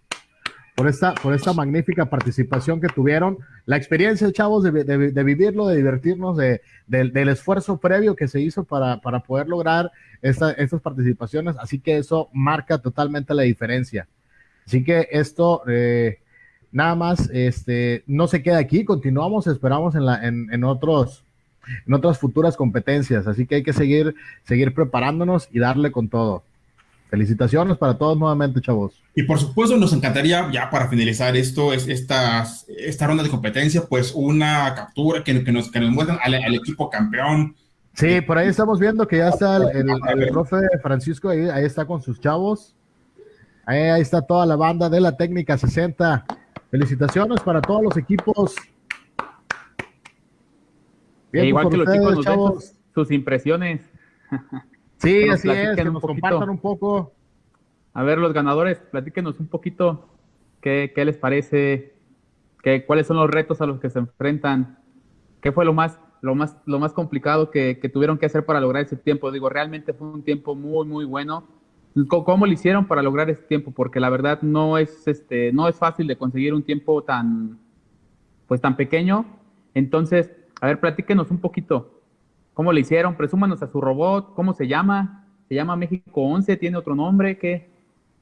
por esta, por esta magnífica participación que tuvieron. La experiencia, chavos, de, de- vivirlo, de divertirnos, de, del- del esfuerzo previo que se hizo para, para poder lograr esta- estas participaciones. Así que eso marca totalmente la diferencia. Así que esto, eh, nada más, este, no se queda aquí, continuamos, esperamos en, la, en, en otros en otras futuras competencias. Así que hay que seguir, seguir preparándonos y darle con todo. Felicitaciones para todos nuevamente, chavos. Y por supuesto, nos encantaría, ya para finalizar esto, es esta, esta ronda de competencia, pues una captura que, que nos, que nos muestran al, al equipo campeón. Sí, por ahí estamos viendo que ya está el, el- el profe Francisco, ahí, ahí está con sus chavos. Ahí, ahí está toda la banda de la técnica 60. Felicitaciones para todos los equipos. Bien, E igual por que los ustedes, chicos nos den sus, sus impresiones. Sí, que así es, que nos compartan un poco. A ver, los ganadores, platíquenos un poquito qué, qué les parece, qué, cuáles son los retos a los que se enfrentan, qué fue lo más, lo más, lo más complicado que, que tuvieron que hacer para lograr ese tiempo. Digo, realmente fue un tiempo muy, muy bueno. ¿Cómo, cómo lo hicieron para lograr ese tiempo? Porque la verdad no es, este, no es fácil de conseguir un tiempo tan, pues tan pequeño. Entonces, a ver, platíquenos un poquito. ¿Cómo le hicieron? Presúmanos a su robot. ¿Cómo se llama? ¿Se llama México 11? ¿Tiene otro nombre? ¿Qué,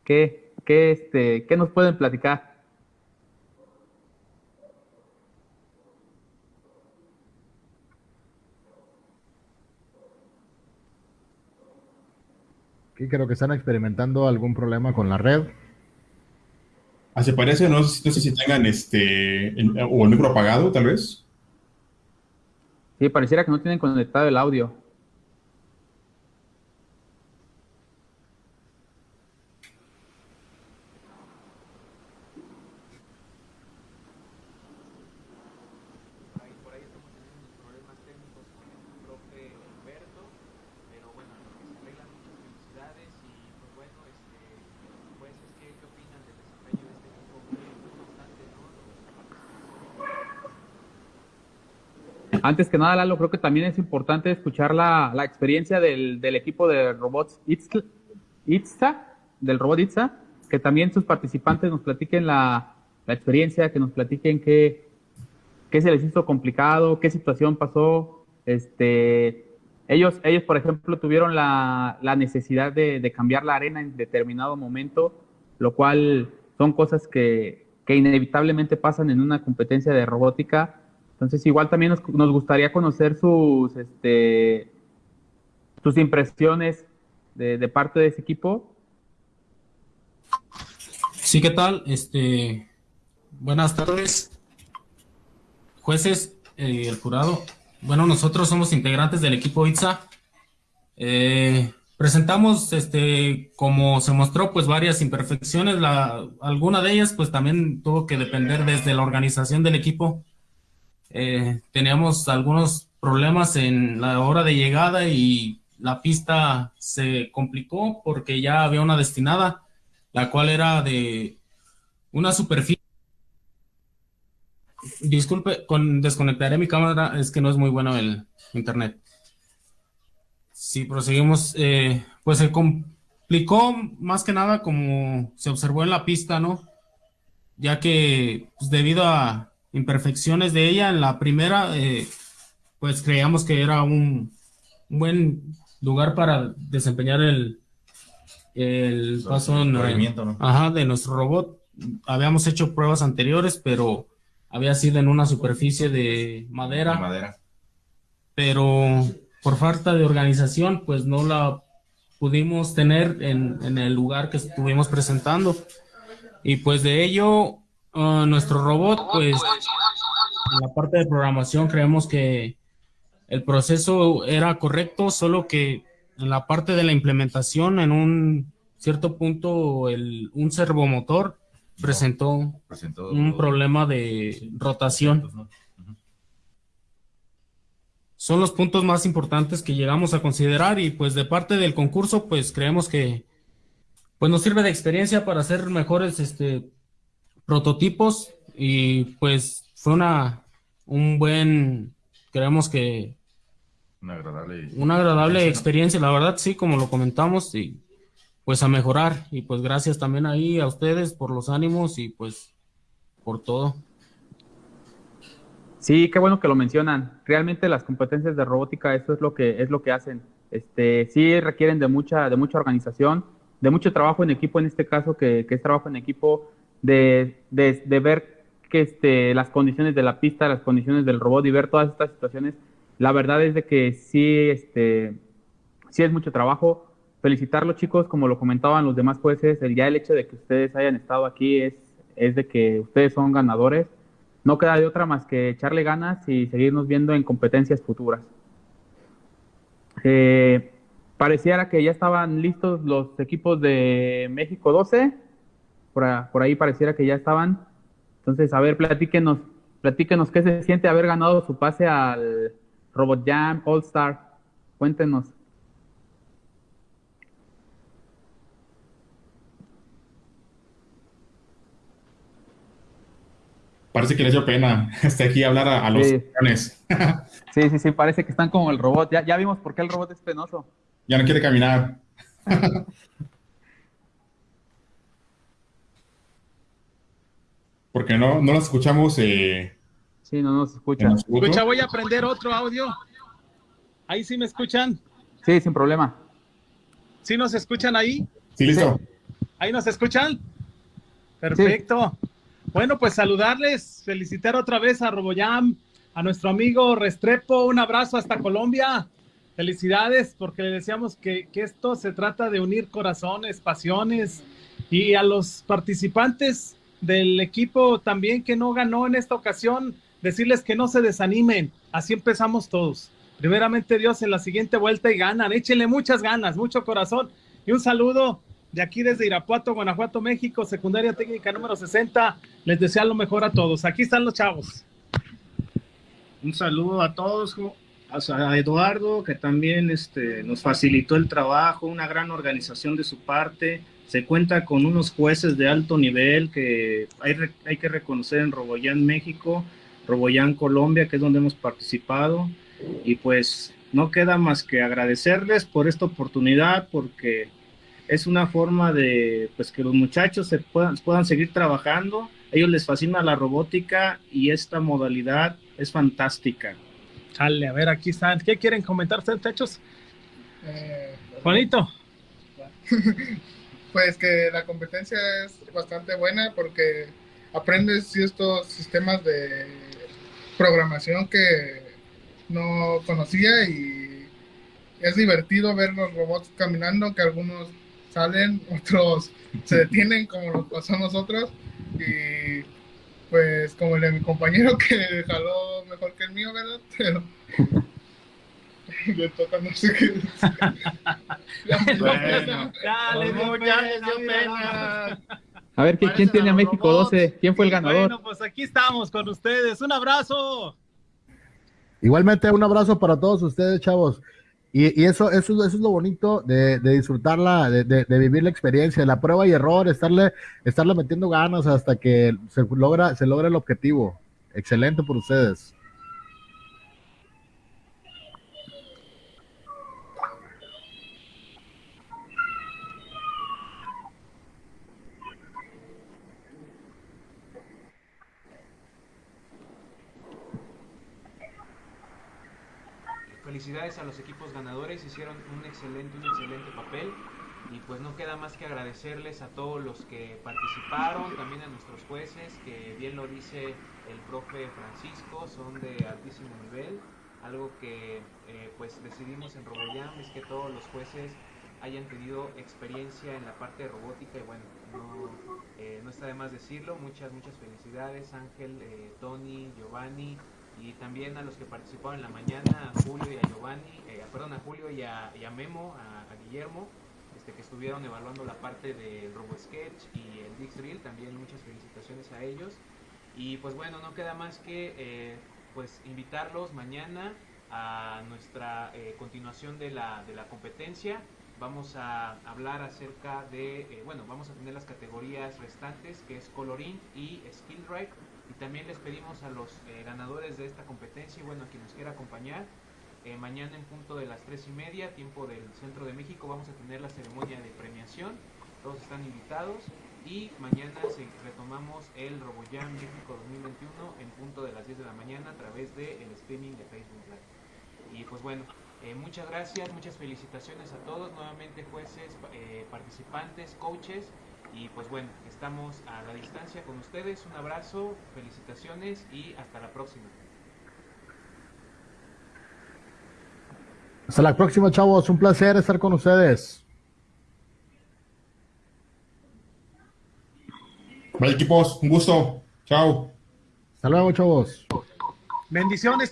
qué, qué, este, qué nos pueden platicar? Aquí creo que están experimentando algún problema con la red. Ah, se parece, no sé, no sé si tengan este, el- o el micro apagado, tal vez. Sí, pareciera que no tienen conectado el audio. Por ahí, por ahí estamos teniendo unos problemas técnicos con el profe Humberto, pero bueno, en lo que se arreglan muchas felicidades y pues bueno, este, pues es que, ¿qué opinan del desempeño de este equipo? Muy, muy constante, ¿no? Los Antes que nada, Lalo, creo que también es importante escuchar la, experiencia del, equipo de robots Itza, Itza, del robot Itza, que también sus participantes nos platiquen la, experiencia, que nos platiquen qué, se les hizo complicado, qué situación pasó. Este, ellos, ellos, por ejemplo, tuvieron la, necesidad de, cambiar la arena en determinado momento, lo cual son cosas que inevitablemente pasan en una competencia de robótica. Entonces, igual también nos, nos gustaría conocer sus, este, sus impresiones de, parte de ese equipo. Sí, ¿qué tal? Este, buenas tardes, jueces, eh, el jurado. Bueno, nosotros somos integrantes del equipo ITSA. Eh, presentamos, este, como se mostró, pues varias imperfecciones. La, alguna de ellas, pues también tuvo que depender desde la organización del equipo. Eh, teníamos algunos problemas en la hora de llegada y la pista se complicó porque ya había una destinada, la cual era de una superficie. Disculpe, con, desconectaré mi cámara, es que no es muy bueno el internet. Si proseguimos, eh, pues se complicó más que nada como se observó en la pista, ¿no? Ya que pues, debido a imperfecciones de ella en la primera, eh, pues creíamos que era un, un buen lugar para desempeñar el, el paso el en- movimiento, ¿no? ajá, de nuestro robot. Habíamos hecho pruebas anteriores, pero había sido en una superficie de madera. De madera. Pero por falta de organización, pues no la pudimos tener en, en el lugar que estuvimos presentando. Y pues de ello, ah, nuestro robot, pues en la parte de programación creemos que el proceso era correcto, solo que en la parte de la implementación, en un cierto punto, el, un servomotor presentó, presentó un problema de rotación. Son los puntos más importantes que llegamos a considerar y pues de parte del concurso pues creemos que pues nos sirve de experiencia para hacer mejores este prototipos y pues fue una un buen creemos que Una agradable. una agradable ¿no? experiencia, la verdad, sí, como lo comentamos, y pues a mejorar. Y pues gracias también ahí a ustedes por los ánimos y pues por todo. Sí, qué bueno que lo mencionan. Realmente las competencias de robótica, eso es lo que es lo que hacen. Este, sí requieren de mucha, de mucha organización, de mucho trabajo en equipo, en este caso que, que es trabajo en equipo, de, de, ver que este, las condiciones de la pista, las condiciones del robot y ver todas estas situaciones. La verdad es de que sí, este, sí es mucho trabajo. Felicitarlos chicos, como lo comentaban los demás jueces, el, ya el hecho de que ustedes hayan estado aquí es, es de que ustedes son ganadores no queda de otra más que echarle ganas y seguirnos viendo en competencias futuras. Eh, pareciera que ya estaban listos los equipos de México 12, por, ahí pareciera que ya estaban. Entonces, a ver, platíquenos, platíquenos qué se siente haber ganado su pase al Robot Jam All Star. Cuéntenos. Parece que les dio pena este, aquí hablar a, a los sí. Jóvenes. sí, sí, sí, parece que están como el robot. Ya, ya vimos por qué el robot es penoso. Ya no quiere caminar. Porque no, no los escuchamos. Eh, Sí, no nos escuchan. Escucha, voy a aprender otro audio. Ahí sí me escuchan. Sí, sin problema. ¿Sí nos escuchan ahí? Sí, listo. ¿Ahí nos escuchan? Perfecto. Bueno, pues saludarles, felicitar otra vez a Roboyam, a nuestro amigo Restrepo, un abrazo hasta Colombia. Felicidades, porque le decíamos que, que esto se trata de unir corazones, pasiones, y a los participantes del equipo también que no ganó en esta ocasión, decirles que no se desanimen, así empezamos todos. Primeramente Dios en la siguiente vuelta y ganan, échenle muchas ganas, mucho corazón y un saludo de aquí desde Irapuato, Guanajuato, México, secundaria técnica número 60. Les deseo lo mejor a todos. Aquí están los chavos. Un saludo a todos, a Eduardo, que también este, nos facilitó el trabajo, una gran organización de su parte. Se cuenta con unos jueces de alto nivel que hay, hay que reconocer en Roboyán, México, Roboyán, Colombia, que es donde hemos participado. Y pues no queda más que agradecerles por esta oportunidad, porque es una forma de pues que los muchachos se puedan, puedan seguir trabajando. A ellos les fascina la robótica y esta modalidad es fantástica. Chale, a ver, aquí están. ¿Qué quieren comentar ustedes, muchachos? Eh, Juanito. pues que la competencia es bastante buena porque aprendes estos sistemas de programación que no conocía y es divertido ver los robots caminando, que algunos salen, otros se detienen como nos pasó nosotros y pues como el de mi compañero que jaló mejor que el mío, ¿verdad? Pero le toca no sé qué. Ya les dio pena. A ver, ¿quién, quién tiene a México 12? ¿Quién fue el ganador? Bueno, pues aquí estamos con ustedes. Un abrazo. Igualmente, un abrazo para todos ustedes, chavos. Y, y eso, eso, eso es lo bonito de, de disfrutarla, de, de- de vivir la experiencia, la prueba y error, estarle, estarle metiendo ganas hasta que se logra, se logra el objetivo. Excelente por ustedes. Felicidades a los equipos ganadores, hicieron un excelente, un excelente papel y pues no queda más que agradecerles a todos los que participaron, también a nuestros jueces, que bien lo dice el profe Francisco, son de altísimo nivel. Algo que eh, pues decidimos en Roboyam es que todos los jueces hayan tenido experiencia en la parte de robótica y bueno, no, eh, está de más decirlo. Muchas, muchas felicidades Ángel, eh, Tony, Giovanni y también a los que participaron en la mañana, a Julio y a Giovanni, eh, perdón, a Julio y a, Memo, a, Guillermo, este, que estuvieron evaluando la parte del RoboSketch y el Dixreel, también muchas felicitaciones a ellos. Y pues bueno, no queda más que eh, pues invitarlos mañana a nuestra eh, continuación de la, de la competencia. Vamos a hablar acerca de, bueno, vamos a tener las categorías restantes, que es Coloring y Skill Drive. Y también les pedimos a los eh, ganadores de esta competencia y bueno, a quien nos quiera acompañar, eh, mañana en punto de las tres y media, tiempo del centro de México, vamos a tener la ceremonia de premiación. Todos están invitados y mañana retomamos el RoboJam México 2021 en punto de las 10 de la mañana a través del streaming de Facebook Live. Y pues bueno, eh, muchas gracias, muchas felicitaciones a todos, nuevamente jueces, pa- participantes, coaches. Y pues bueno, estamos a la distancia con ustedes. Un abrazo, felicitaciones y hasta la próxima. Hasta la próxima, chavos. Un placer estar con ustedes. Vale, equipos, un gusto. Chao. Hasta luego, chavos. Bendiciones.